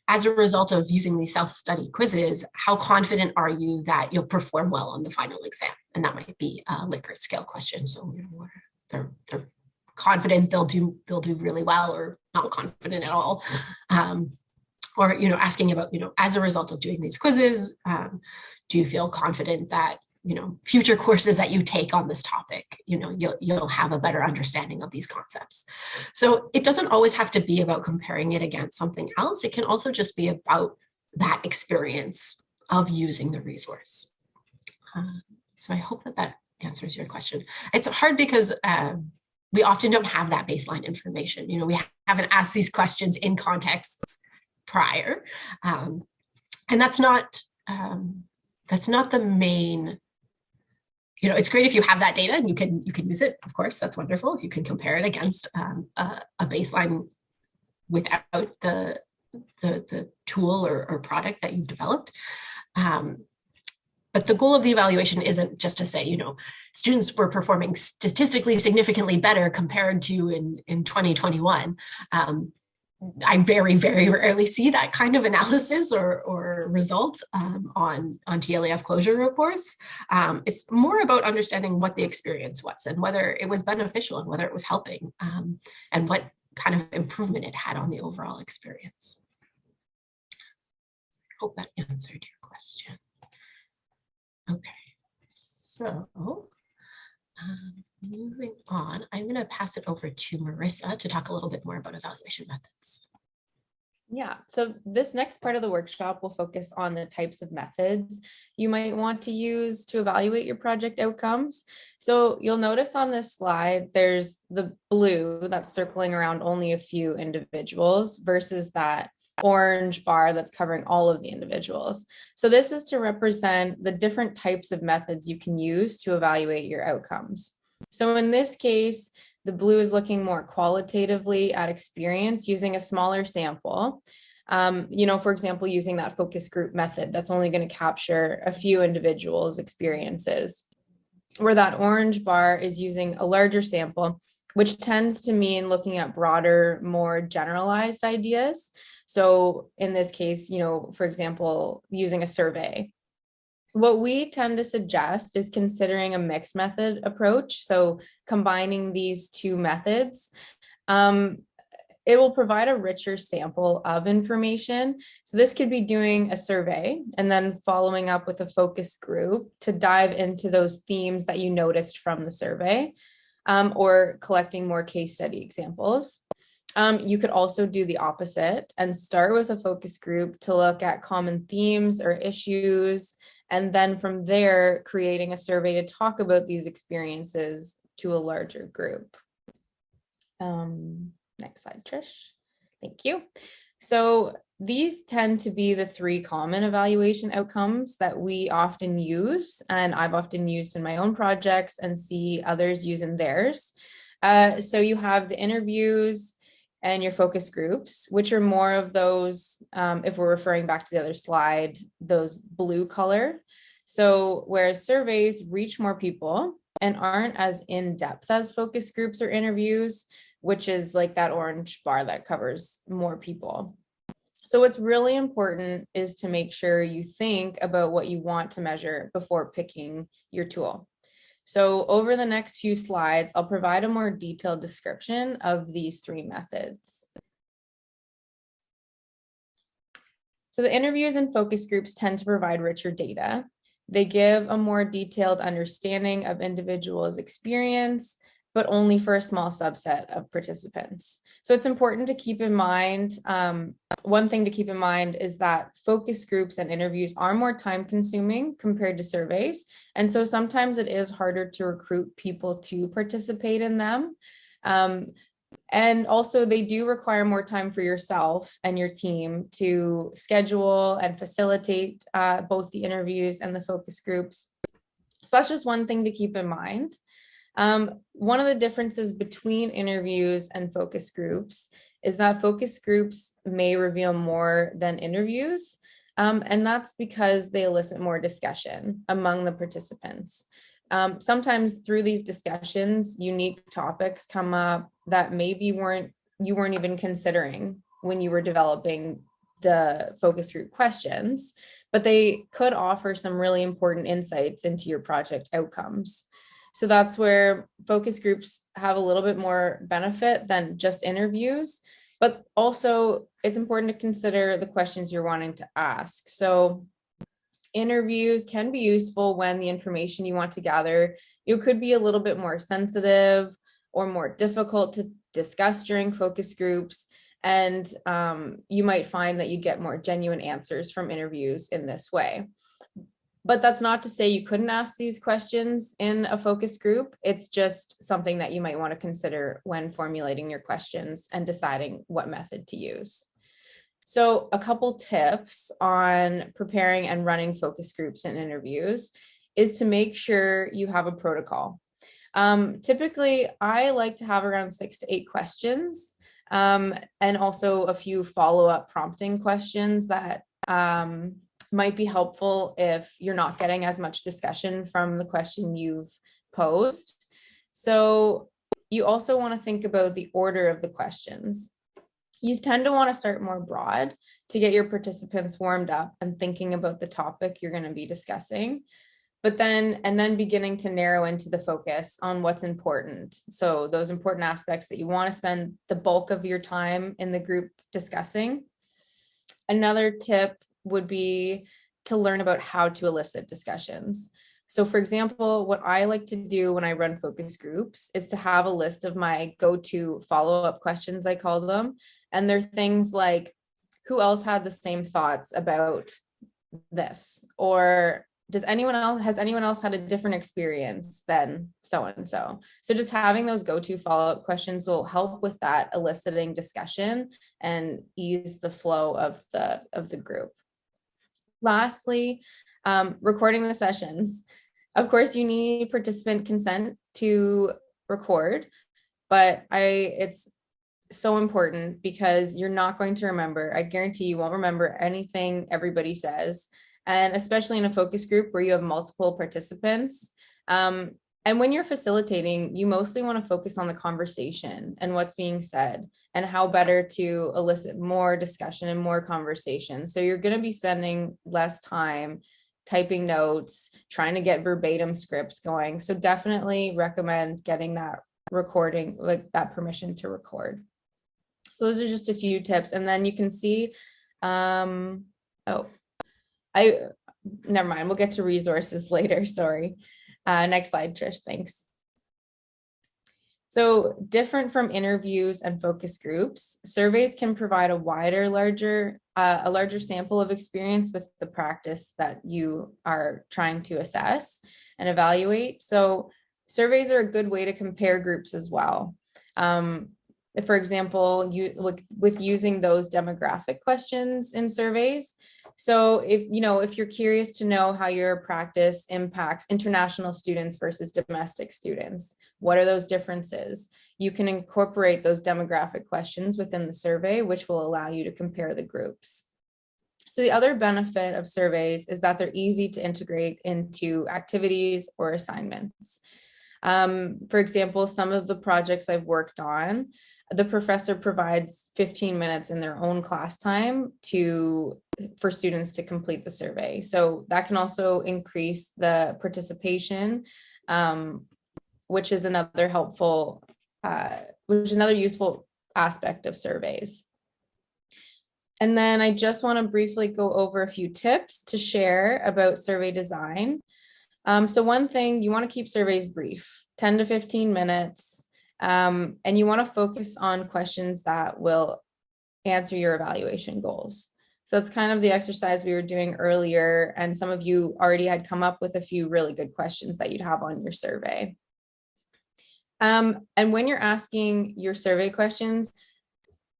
as a result of using these self-study quizzes, how confident are you that you'll perform well on the final exam? And that might be a Likert scale question. So you know, they're, they're confident they'll do they'll do really well or not confident at all. Um, or you know, asking about, you know, as a result of doing these quizzes, um, do you feel confident that you know, future courses that you take on this topic, you know, you'll, you'll have a better understanding of these concepts. So it doesn't always have to be about comparing it against something else. It can also just be about that experience of using the resource. Uh, so I hope that that answers your question. It's hard because uh, we often don't have that baseline information. You know, we haven't asked these questions in contexts prior. Um, and that's not, um, that's not the main you know, it's great if you have that data and you can you can use it. Of course, that's wonderful. If you can compare it against um, a, a, baseline without the the, the tool or, or, product that you've developed. Um, but the goal of the evaluation isn't just to say, you know, students were performing statistically significantly better compared to in, in 2021. Um, I very, very rarely see that kind of analysis or, or result um, on, on TLEF closure reports. Um, it's more about understanding what the experience was and whether it was beneficial and whether it was helping um, and what kind of improvement it had on the overall experience. I hope that answered your question. Okay, so um, moving on, I'm going to pass it over to Marissa to talk a little bit more about evaluation methods. Yeah, so this next part of the workshop will focus on the types of methods you might want to use to evaluate your project outcomes. So you'll notice on this slide, there's the blue that's circling around only a few individuals versus that orange bar that's covering all of the individuals. So this is to represent the different types of methods you can use to evaluate your outcomes. So in this case, the blue is looking more qualitatively at experience using a smaller sample. Um, you know, for example, using that focus group method, that's only going to capture a few individuals' experiences. Where that orange bar is using a larger sample, which tends to mean looking at broader, more generalized ideas. So in this case, you know, for example, using a survey. What we tend to suggest is considering a mixed method approach. So combining these two methods. Um, it will provide a richer sample of information. So this could be doing a survey and then following up with a focus group to dive into those themes that you noticed from the survey um, or collecting more case study examples. Um, you could also do the opposite and start with a focus group to look at common themes or issues. And then from there, creating a survey to talk about these experiences to a larger group. Um, next slide, Trish. Thank you. So these tend to be the three common evaluation outcomes that we often use, and I've often used in my own projects and see others use in theirs. Uh, so you have the interviews, and your focus groups, which are more of those, um, if we're referring back to the other slide, those blue color. So whereas surveys reach more people, and aren't as in-depth as focus groups or interviews, which is like that orange bar that covers more people. So what's really important is to make sure you think about what you want to measure before picking your tool. So over the next few slides, I'll provide a more detailed description of these three methods. So the interviews and focus groups tend to provide richer data. They give a more detailed understanding of individuals' experience, but only for a small subset of participants. So it's important to keep in mind, um, one thing to keep in mind is that focus groups and interviews are more time consuming compared to surveys. And so sometimes it is harder to recruit people to participate in them. Um, and also they do require more time for yourself and your team to schedule and facilitate uh, both the interviews and the focus groups. So that's just one thing to keep in mind. Um, one of the differences between interviews and focus groups is that focus groups may reveal more than interviews. Um, and that's because they elicit more discussion among the participants. Um, sometimes through these discussions, unique topics come up that maybe weren't you weren't even considering when you were developing the focus group questions, but they could offer some really important insights into your project outcomes. So that's where focus groups have a little bit more benefit than just interviews, but also it's important to consider the questions you're wanting to ask. So interviews can be useful when the information you want to gather, you could be a little bit more sensitive or more difficult to discuss during focus groups. And um, you might find that you get more genuine answers from interviews in this way. But that's not to say you couldn't ask these questions in a focus group. It's just something that you might want to consider when formulating your questions and deciding what method to use. So a couple tips on preparing and running focus groups and interviews is to make sure you have a protocol. Um, typically, I like to have around six to eight questions um, and also a few follow-up prompting questions that um, might be helpful if you're not getting as much discussion from the question you've posed. So you also want to think about the order of the questions. You tend to want to start more broad to get your participants warmed up and thinking about the topic you're going to be discussing. But then and then beginning to narrow into the focus on what's important. So those important aspects that you want to spend the bulk of your time in the group discussing. Another tip would be to learn about how to elicit discussions so for example, what I like to do when I run focus groups is to have a list of my go-to follow-up questions, I call them. And they're things like, who else had the same thoughts about this? Or does anyone else, has anyone else had a different experience than so-and-so? So just having those go-to follow-up questions will help with that eliciting discussion and ease the flow of the, of the group. Lastly, um, recording the sessions. Of course, you need participant consent to record, but I it's so important because you're not going to remember. I guarantee you won't remember anything everybody says. And especially in a focus group where you have multiple participants. Um, and when you're facilitating, you mostly want to focus on the conversation and what's being said and how better to elicit more discussion and more conversation. So you're going to be spending less time typing notes, trying to get verbatim scripts going. So definitely recommend getting that recording, like that permission to record. So those are just a few tips. And then you can see, um, oh, I, never mind, we'll get to resources (laughs) later, sorry. Uh, next slide, Trish, thanks. So different from interviews and focus groups, surveys can provide a wider, larger, uh, a larger sample of experience with the practice that you are trying to assess and evaluate. So surveys are a good way to compare groups as well. Um, for example, you with, with using those demographic questions in surveys, so if, you know, if you're curious to know how your practice impacts international students versus domestic students, what are those differences? You can incorporate those demographic questions within the survey, which will allow you to compare the groups. So the other benefit of surveys is that they're easy to integrate into activities or assignments. Um, for example, some of the projects I've worked on, the professor provides 15 minutes in their own class time to for students to complete the survey. So that can also increase the participation, um, which is another helpful, uh, which is another useful aspect of surveys. And then I just want to briefly go over a few tips to share about survey design. Um, so one thing, you want to keep surveys brief, 10 to 15 minutes, um, and you want to focus on questions that will answer your evaluation goals. So it's kind of the exercise we were doing earlier, and some of you already had come up with a few really good questions that you'd have on your survey. Um, and when you're asking your survey questions,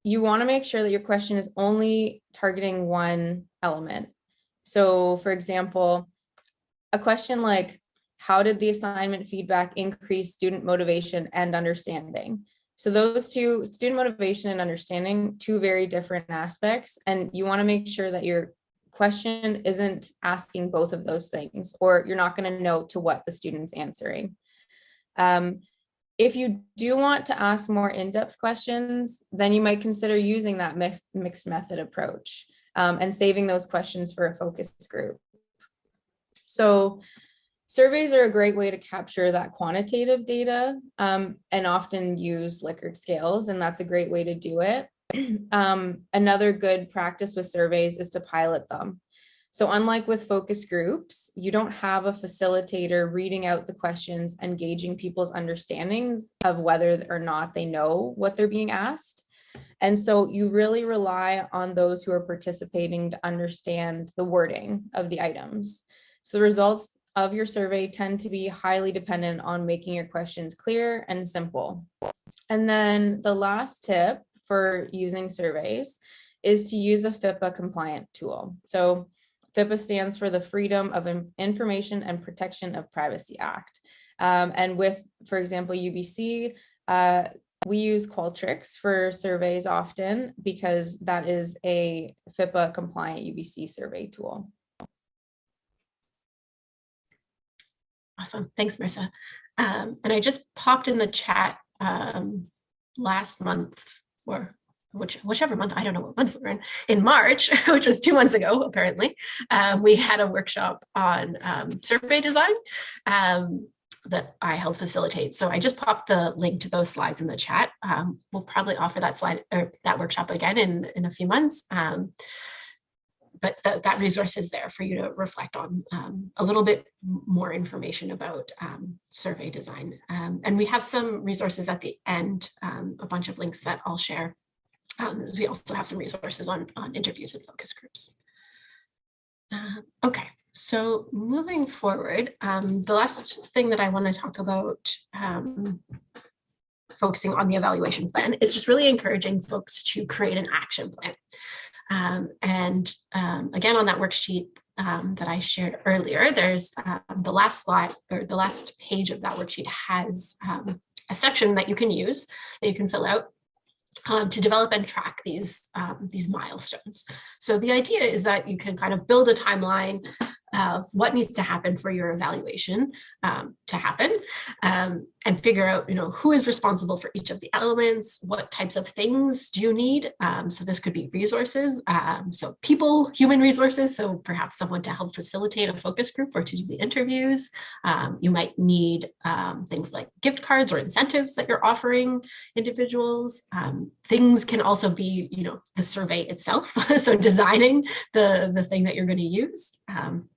you want to make sure that your question is only targeting one element. So for example, a question like, how did the assignment feedback increase student motivation and understanding? So those two, student motivation and understanding, two very different aspects. And you want to make sure that your question isn't asking both of those things, or you're not going to know to what the student's answering. Um, if you do want to ask more in-depth questions, then you might consider using that mixed, mixed method approach um, and saving those questions for a focus group. So surveys are a great way to capture that quantitative data um, and often use Likert scales, and that's a great way to do it. (clears throat) um, another good practice with surveys is to pilot them. So unlike with focus groups, you don't have a facilitator reading out the questions and gauging people's understandings of whether or not they know what they're being asked. And so you really rely on those who are participating to understand the wording of the items. So the results of your survey tend to be highly dependent on making your questions clear and simple. And then the last tip for using surveys is to use a FIPPA compliant tool. So FIPPA stands for the Freedom of Information and Protection of Privacy Act. Um, and with, for example, UBC, uh, we use Qualtrics for surveys often because that is a FIPPA compliant UBC survey tool. Awesome. Thanks, Marissa. Um, and I just popped in the chat um, last month or which whichever month, I don't know what month we're in, in March, (laughs) which was two months ago, apparently, um, we had a workshop on um, survey design um, that I helped facilitate. So I just popped the link to those slides in the chat. Um, we'll probably offer that slide or that workshop again in, in a few months. Um, but th that resource is there for you to reflect on um, a little bit more information about survey design. and we have some resources at the end, a bunch of links that I'll share um, we also have some resources on, on interviews and focus groups. Uh, okay, so moving forward, um, the last thing that I want to talk about um, focusing on the evaluation plan is just really encouraging folks to create an action plan. Um, and um, again, on that worksheet um, that I shared earlier, there's um, the last slide or the last page of that worksheet has um, a section that you can use that you can fill out um, to develop and track these, um, these milestones. So the idea is that you can kind of build a timeline of what needs to happen for your evaluation um, to happen um, and figure out, you know, who is responsible for each of the elements, what types of things do you need? Um, so this could be resources, um, so people, human resources, so perhaps someone to help facilitate a focus group or to do the interviews. Um, you might need um, things like gift cards or incentives that you're offering individuals. things can also be, you know, the survey itself, (laughs) so designing the, the thing that you're going to use. Um,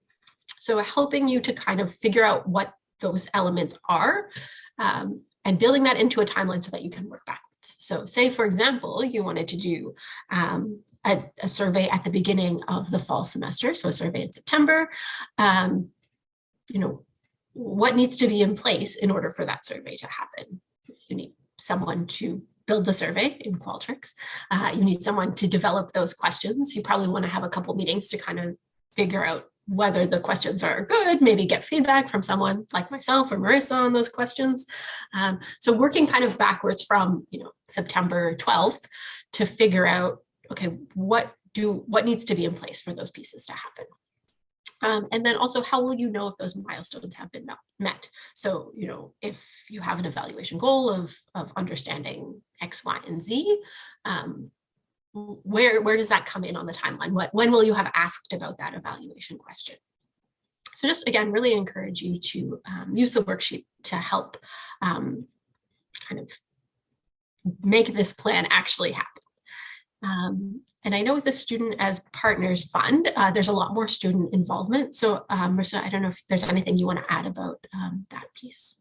so helping you to kind of figure out what those elements are um, and building that into a timeline so that you can work backwards. So say, for example, you wanted to do um, a, a, survey at the beginning of the fall semester, so a survey in September, um, you know, what needs to be in place in order for that survey to happen? You need someone to build the survey in Qualtrics. Uh, you need someone to develop those questions. You probably want to have a couple meetings to kind of figure out whether the questions are good, maybe get feedback from someone like myself or Marissa on those questions. Um, so working kind of backwards from, you know, September 12th to figure out, okay, what do what needs to be in place for those pieces to happen. Um, and then also, how will you know if those milestones have been met? So, you know, if you have an evaluation goal of, of understanding X, Y, and Z, um, where, where does that come in on the timeline? What, when will you have asked about that evaluation question? So just again, really encourage you to um, use the worksheet to help um, kind of make this plan actually happen. Um, and I know with the Student as Partners Fund, uh, there's a lot more student involvement. So um, Marissa, I don't know if there's anything you want to add about um, that piece.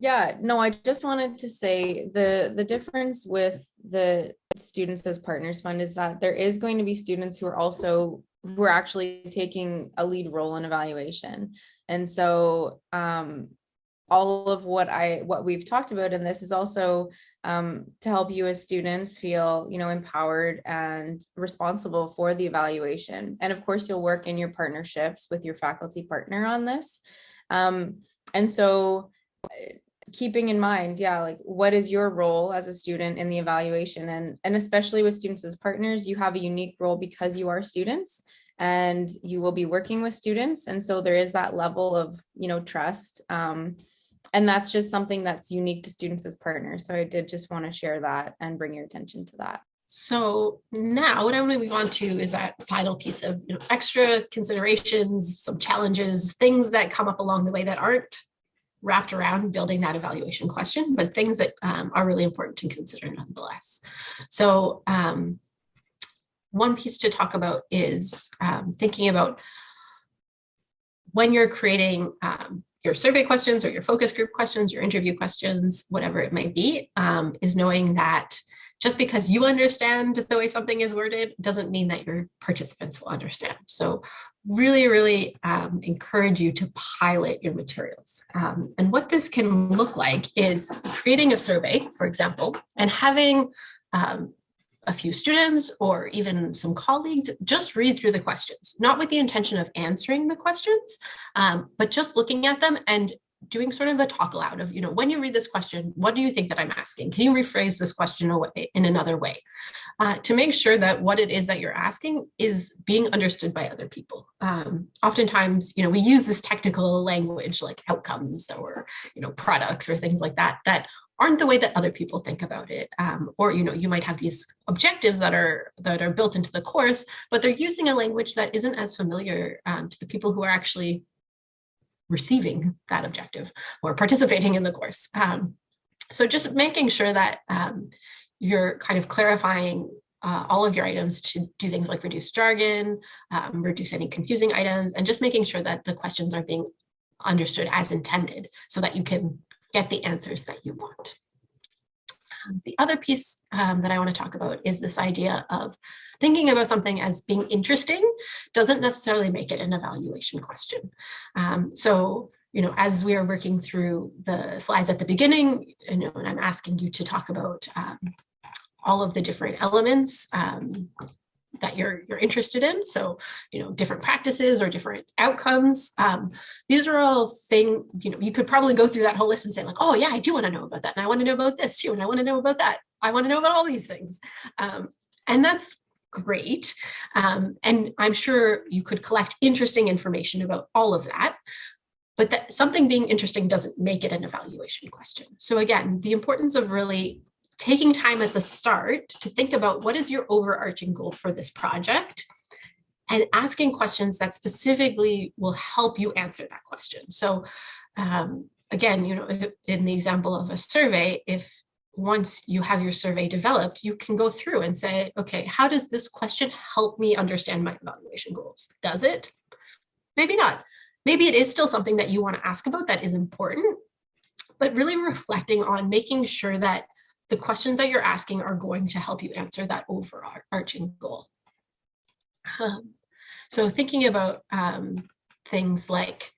Yeah, no, I just wanted to say the the difference with the Students as Partners Fund is that there is going to be students who are also who are actually taking a lead role in evaluation. And so um, all of what I what we've talked about in this is also um, to help you as students feel you know empowered and responsible for the evaluation. And of course, you'll work in your partnerships with your faculty partner on this. Um, and so keeping in mind, yeah, like what is your role as a student in the evaluation and, and especially with students as partners, you have a unique role because you are students and you will be working with students. And so there is that level of, you know, trust. Um, and that's just something that's unique to students as partners. So I did just want to share that and bring your attention to that. So now what I'm going to move on to is that final piece of you know, extra considerations, some challenges, things that come up along the way that aren't wrapped around building that evaluation question, but things that um, are really important to consider nonetheless. So um, one piece to talk about is um, thinking about when you're creating um, your survey questions or your focus group questions, your interview questions, whatever it might be, um, is knowing that just because you understand the way something is worded doesn't mean that your participants will understand. So really, really um, encourage you to pilot your materials. Um, and what this can look like is creating a survey, for example, and having um, a few students or even some colleagues just read through the questions, not with the intention of answering the questions, um, but just looking at them and doing sort of a talk aloud of, you know, when you read this question, what do you think that I'm asking? Can you rephrase this question away in another way uh, to make sure that what it is that you're asking is being understood by other people? Um, oftentimes, you know, we use this technical language like outcomes or, you know, products or things like that, that aren't the way that other people think about it. Um, or, you know, you might have these objectives that are that are built into the course, but they're using a language that isn't as familiar um, to the people who are actually receiving that objective or participating in the course. Um, so just making sure that um, you're kind of clarifying uh, all of your items to do things like reduce jargon, um, reduce any confusing items, and just making sure that the questions are being understood as intended so that you can get the answers that you want. Um, the other piece um, that I want to talk about is this idea of thinking about something as being interesting doesn't necessarily make it an evaluation question. Um, so, you know, as we are working through the slides at the beginning, you know, and I'm asking you to talk about um, all of the different elements um, that you're you're interested in. So, you know, different practices or different outcomes. Um, these are all thing, you know, you could probably go through that whole list and say like, oh yeah, I do want to know about that. And I want to know about this too. And I want to know about that. I want to know about all these things. Um, and that's great. Um, and I'm sure you could collect interesting information about all of that. But that something being interesting doesn't make it an evaluation question. So again, the importance of really taking time at the start to think about what is your overarching goal for this project and asking questions that specifically will help you answer that question. So um, again, you know, in the example of a survey, if once you have your survey developed, you can go through and say, okay, how does this question help me understand my evaluation goals? Does it? Maybe not. Maybe it is still something that you want to ask about that is important, but really reflecting on making sure that the questions that you're asking are going to help you answer that overarching goal. Um, so thinking about um, things like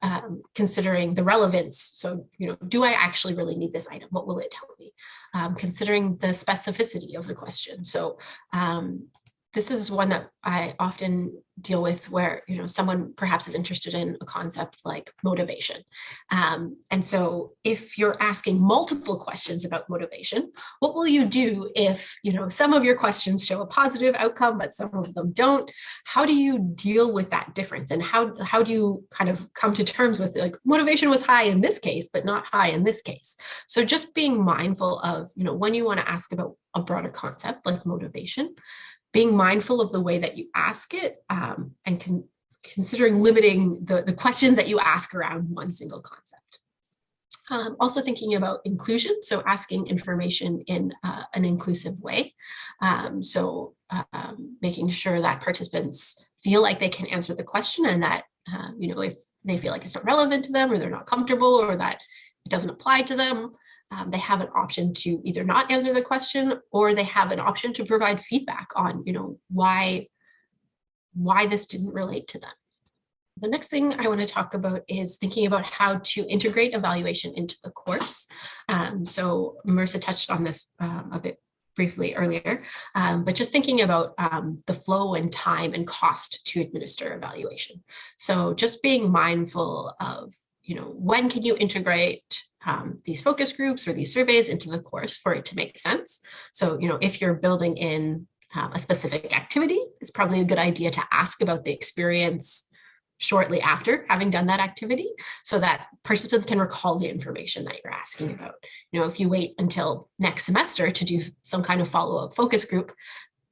um, considering the relevance. So, you know, do I actually really need this item? What will it tell me? Um, considering the specificity of the question. So, um, this is one that I often deal with where you know someone perhaps is interested in a concept like motivation. Um, and so if you're asking multiple questions about motivation what will you do if you know some of your questions show a positive outcome but some of them don't? How do you deal with that difference? And how how do you kind of come to terms with like motivation was high in this case but not high in this case? So just being mindful of you know when you want to ask about a broader concept like motivation being mindful of the way that you ask it um, and con considering limiting the, the questions that you ask around one single concept. Um, also thinking about inclusion, so asking information in uh, an inclusive way. Um, so um, making sure that participants feel like they can answer the question and that, uh, you know, if they feel like it's not relevant to them or they're not comfortable or that it doesn't apply to them, um, they have an option to either not answer the question or they have an option to provide feedback on, you know, why, why this didn't relate to them. The next thing I want to talk about is thinking about how to integrate evaluation into the course. Um, so Marissa touched on this um, a bit briefly earlier, um, but just thinking about um, the flow and time and cost to administer evaluation. So just being mindful of, you know, when can you integrate um, these focus groups or these surveys into the course for it to make sense. So, you know, if you're building in um, a specific activity, it's probably a good idea to ask about the experience shortly after having done that activity so that participants can recall the information that you're asking about. You know, if you wait until next semester to do some kind of follow-up focus group,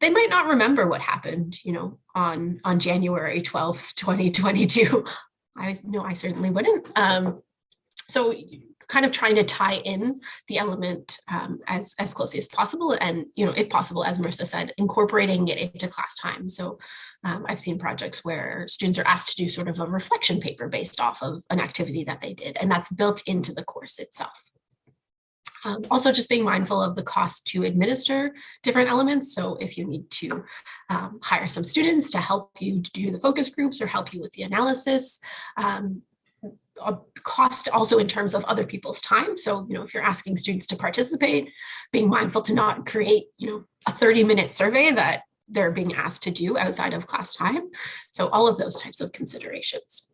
they might not remember what happened, you know, on, on January 12th, 2022. I know I certainly wouldn't. Um, so kind of trying to tie in the element um, as, as closely as possible and, you know, if possible, as Marissa said, incorporating it into class time. So um, I've seen projects where students are asked to do sort of a reflection paper based off of an activity that they did, and that's built into the course itself. Um, also just being mindful of the cost to administer different elements. So if you need to um, hire some students to help you do the focus groups or help you with the analysis, um, a cost also in terms of other people's time. So, you know, if you're asking students to participate, being mindful to not create, you know, a 30 minute survey that they're being asked to do outside of class time. So all of those types of considerations.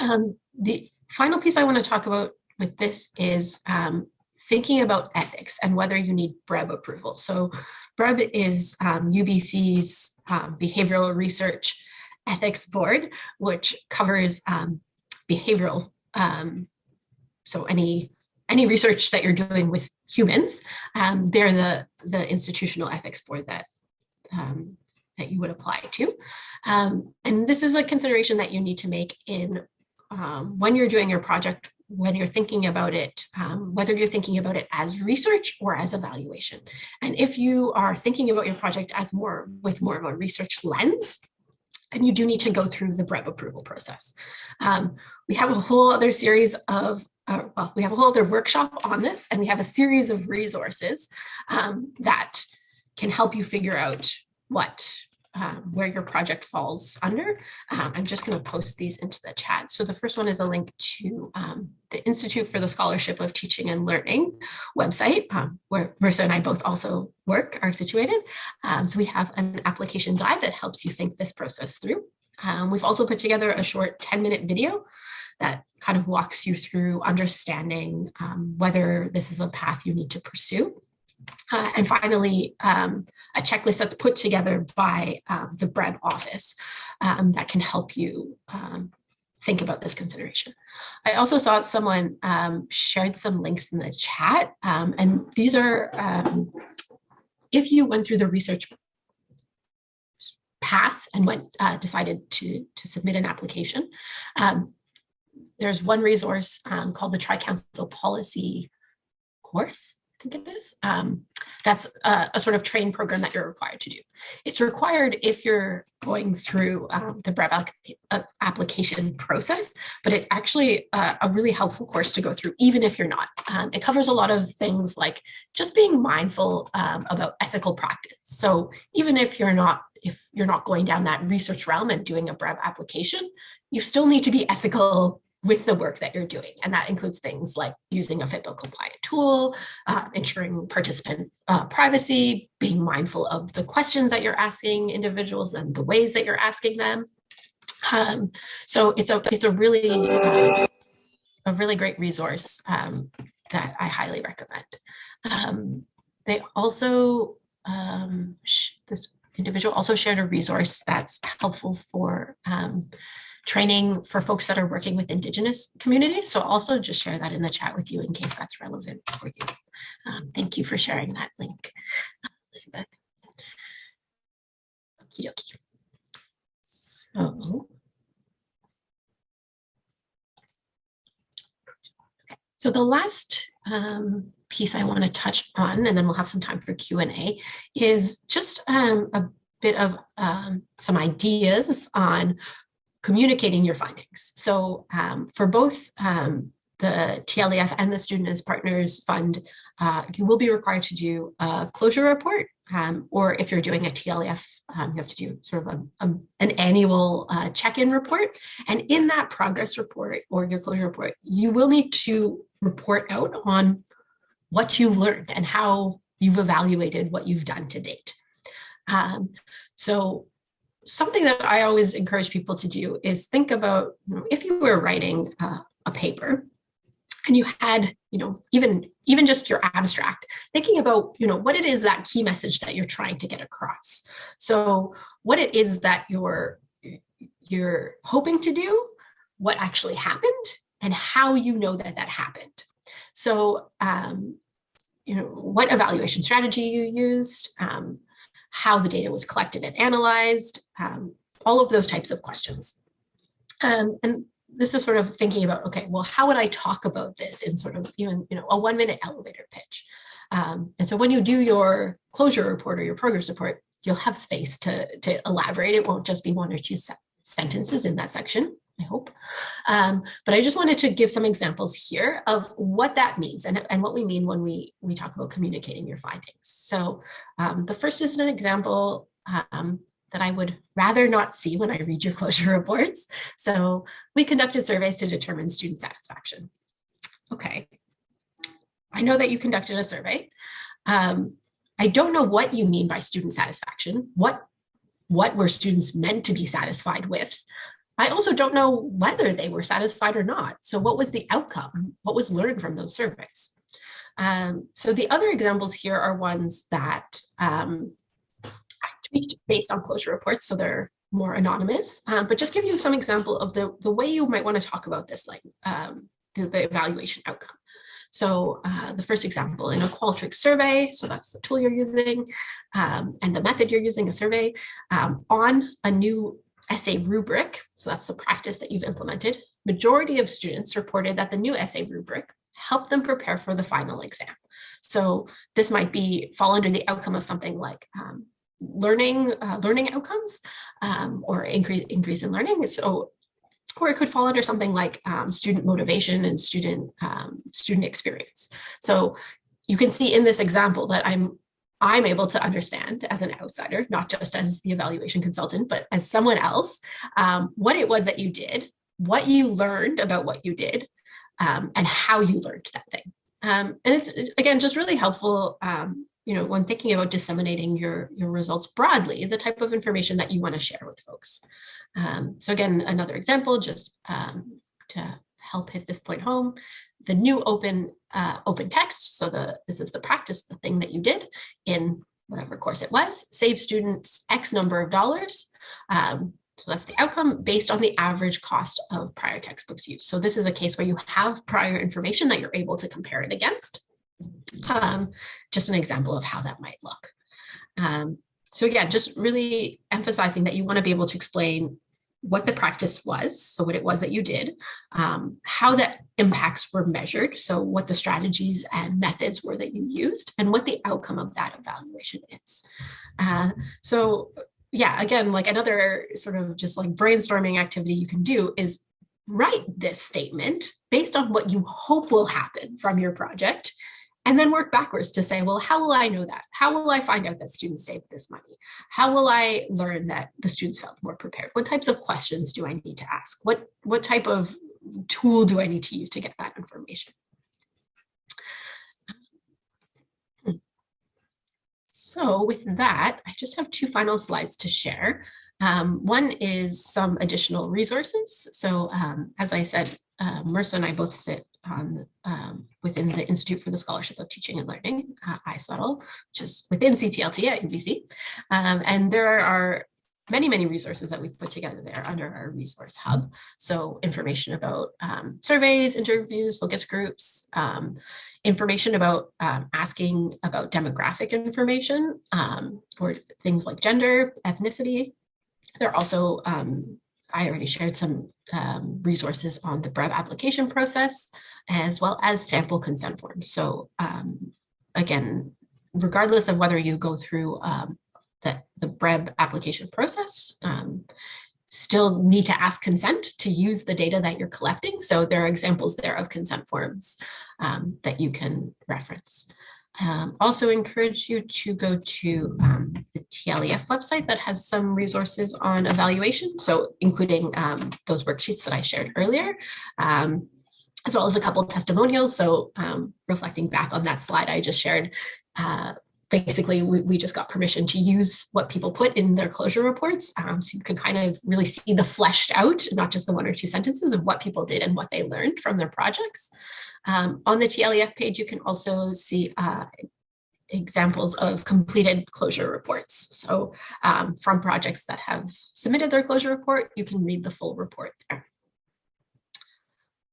Um, the final piece I want to talk about with this is um, thinking about ethics and whether you need BREB approval. So BREB is um, UBC's um, behavioral research ethics board, which covers um, behavioral. Um, so any any research that you're doing with humans, um, they're the the institutional ethics board that um, that you would apply to. Um, and this is a consideration that you need to make in um, when you're doing your project, when you're thinking about it, um, whether you're thinking about it as research or as evaluation. And if you are thinking about your project as more with more of a research lens, and you do need to go through the BREB approval process. Um, we have a whole other series of, uh, well, we have a whole other workshop on this, and we have a series of resources um, that can help you figure out what um, where your project falls under. Um, I'm just going to post these into the chat. So the first one is a link to um, the Institute for the Scholarship of Teaching and Learning website, um, where Marissa and I both also work, are situated. Um, so we have an application guide that helps you think this process through. Um, we've also put together a short 10 minute video that kind of walks you through understanding whether this is a path you need to pursue. Uh, and finally, um, a checklist that's put together by um, the BREB office um, that can help you um, think about this consideration. I also saw someone um, shared some links in the chat, um, and these are, if you went through the research path and went uh, decided to, to submit an application, there's one resource called the Tri-Council Policy course think it is. Um, that's a, a, sort of training program that you're required to do. It's required if you're going through um, the BREB uh, application process, but it's actually a, a, really helpful course to go through, even if you're not. Um, it covers a lot of things like just being mindful um, about ethical practice. So even if you're not if you're not going down that research realm and doing a BREB application, you still need to be ethical with the work that you're doing. And that includes things like using a FIPPA compliant tool, uh, ensuring participant uh, privacy, being mindful of the questions that you're asking individuals and the ways that you're asking them. Um, so it's a, it's a really, uh, a really great resource um, that I highly recommend. Um, they also, um, this individual also shared a resource that's helpful for um, training for folks that are working with Indigenous communities. So also just share that in the chat with you in case that's relevant for you. Um, thank you for sharing that link, Elizabeth. Okie dokie. So, so the last um, piece I want to touch on, and then we'll have some time for Q&A, is just um, a bit of um, some ideas on communicating your findings. So um, for both um, the TLEF and the Student as Partners Fund, uh, you will be required to do a closure report, um, or if you're doing a TLEF, um, you have to do sort of a, a, an annual uh, check-in report. And in that progress report or your closure report, you will need to report out on what you've learned and how you've evaluated what you've done to date. Um, so something that I always encourage people to do is think about you know, if you were writing uh, a paper and you had, you know, even even just your abstract, thinking about, you know, what it is that key message that you're trying to get across. So what it is that you're you're hoping to do, what actually happened, and how you know that that happened. So, um, you know, what evaluation strategy you used, um, how the data was collected and analyzed, um, all of those types of questions. Um, and this is sort of thinking about, okay, well, how would I talk about this in sort of even, you know, a one minute elevator pitch? Um, and so when you do your closure report or your progress report, you'll have space to, to elaborate. It won't just be one or two se sentences in that section. I hope. Um, but I just wanted to give some examples here of what that means and, and what we mean when we, we talk about communicating your findings. So um, the first is an example um, that I would rather not see when I read your (laughs) closure reports. So we conducted surveys to determine student satisfaction. Okay, I know that you conducted a survey. Um, I don't know what you mean by student satisfaction. What what were students meant to be satisfied with? I also don't know whether they were satisfied or not. So what was the outcome? What was learned from those surveys? Um, so the other examples here are ones that um, I tweaked based on closure reports, so they're more anonymous, um, but just give you some example of the, the way you might want to talk about this, like um, the, the, evaluation outcome. So uh, the first example in a Qualtrics survey, so that's the tool you're using um, and the method you're using a survey um, on a new essay rubric, so that's the practice that you've implemented, majority of students reported that the new essay rubric helped them prepare for the final exam. So this might be fall under the outcome of something like um, learning uh, learning outcomes um, or increase increase in learning. So or it could fall under something like um, student motivation and student um, student experience. So you can see in this example that I'm I'm able to understand as an outsider, not just as the evaluation consultant, but as someone else, um, what it was that you did, what you learned about what you did, um, and how you learned that thing. Um, and it's, again, just really helpful, um, you know, when thinking about disseminating your, your results broadly, the type of information that you want to share with folks. Um, so again, another example, just um, to help hit this point home, the new open uh, open text. So the this is the practice, the thing that you did in whatever course it was, save students X number of dollars. Um, so that's the outcome based on the average cost of prior textbooks used. So this is a case where you have prior information that you're able to compare it against. Um, just an example of how that might look. Um, so again, just really emphasizing that you want to be able to explain what the practice was, so what it was that you did, um, how that impacts were measured, so what the strategies and methods were that you used, and what the outcome of that evaluation is. Uh, so yeah, again, like another sort of just like brainstorming activity you can do is write this statement based on what you hope will happen from your project and then work backwards to say, well, how will I know that? How will I find out that students saved this money? How will I learn that the students felt more prepared? What types of questions do I need to ask? What, what type of tool do I need to use to get that information? So with that, I just have two final slides to share. Um, one is some additional resources. So um, as I said, uh, Marissa and I both sit on um, within the Institute for the Scholarship of Teaching and Learning, uh, ISOTL, which is within CTLT at UBC. Um, and there are many, many resources that we put together there under our resource hub. So information about um, surveys, interviews, focus groups, um, information about um, asking about demographic information um, or things like gender, ethnicity. There are also, um, I already shared some um, resources on the BREB application process, as well as sample consent forms. So um, again, regardless of whether you go through um, that the BREB application process um, still need to ask consent to use the data that you're collecting. So there are examples there of consent forms um, that you can reference. Um, also encourage you to go to um, the TLEF website that has some resources on evaluation. So including um, those worksheets that I shared earlier, um, as well as a couple of testimonials. So um, reflecting back on that slide I just shared, uh, basically we, we just got permission to use what people put in their closure reports um, so you can kind of really see the fleshed out not just the one or two sentences of what people did and what they learned from their projects um, on the TLEF page you can also see uh, examples of completed closure reports. So um, from projects that have submitted their closure report you can read the full report there.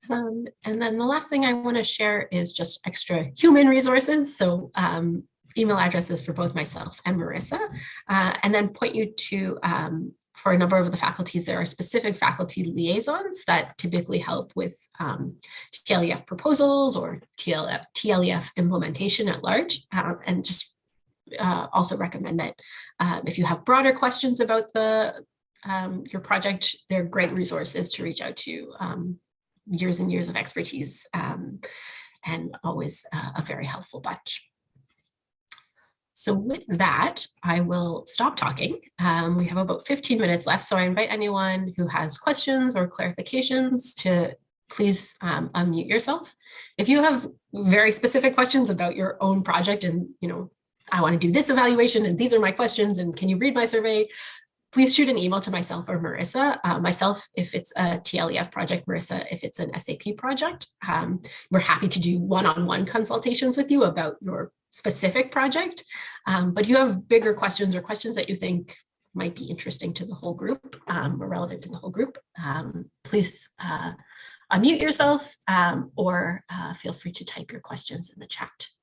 Um, and then the last thing I want to share is just extra human resources. So um, email addresses for both myself and Marissa, uh, and then point you to, um, for a number of the faculties, there are specific faculty liaisons that typically help with um, TLEF proposals or TLEF, implementation at large, um, and just uh, also recommend that um, if you have broader questions about the um, your project, they're great resources to reach out to um, years and years of expertise and always uh, a very helpful bunch. So with that, I will stop talking. Um, we have about 15 minutes left, so I invite anyone who has questions or clarifications to please um, unmute yourself. If you have very specific questions about your own project and, you know, I want to do this evaluation and these are my questions and can you read my survey? Please shoot an email to myself or Marissa. Uh, myself, if it's a TLEF project, Marissa, if it's an SAP project. Um, we're happy to do one-on-one -on -one consultations with you about your specific project, um, but you have bigger questions or questions that you think might be interesting to the whole group um, or relevant to the whole group, um, please uh, unmute yourself um, or uh, feel free to type your questions in the chat.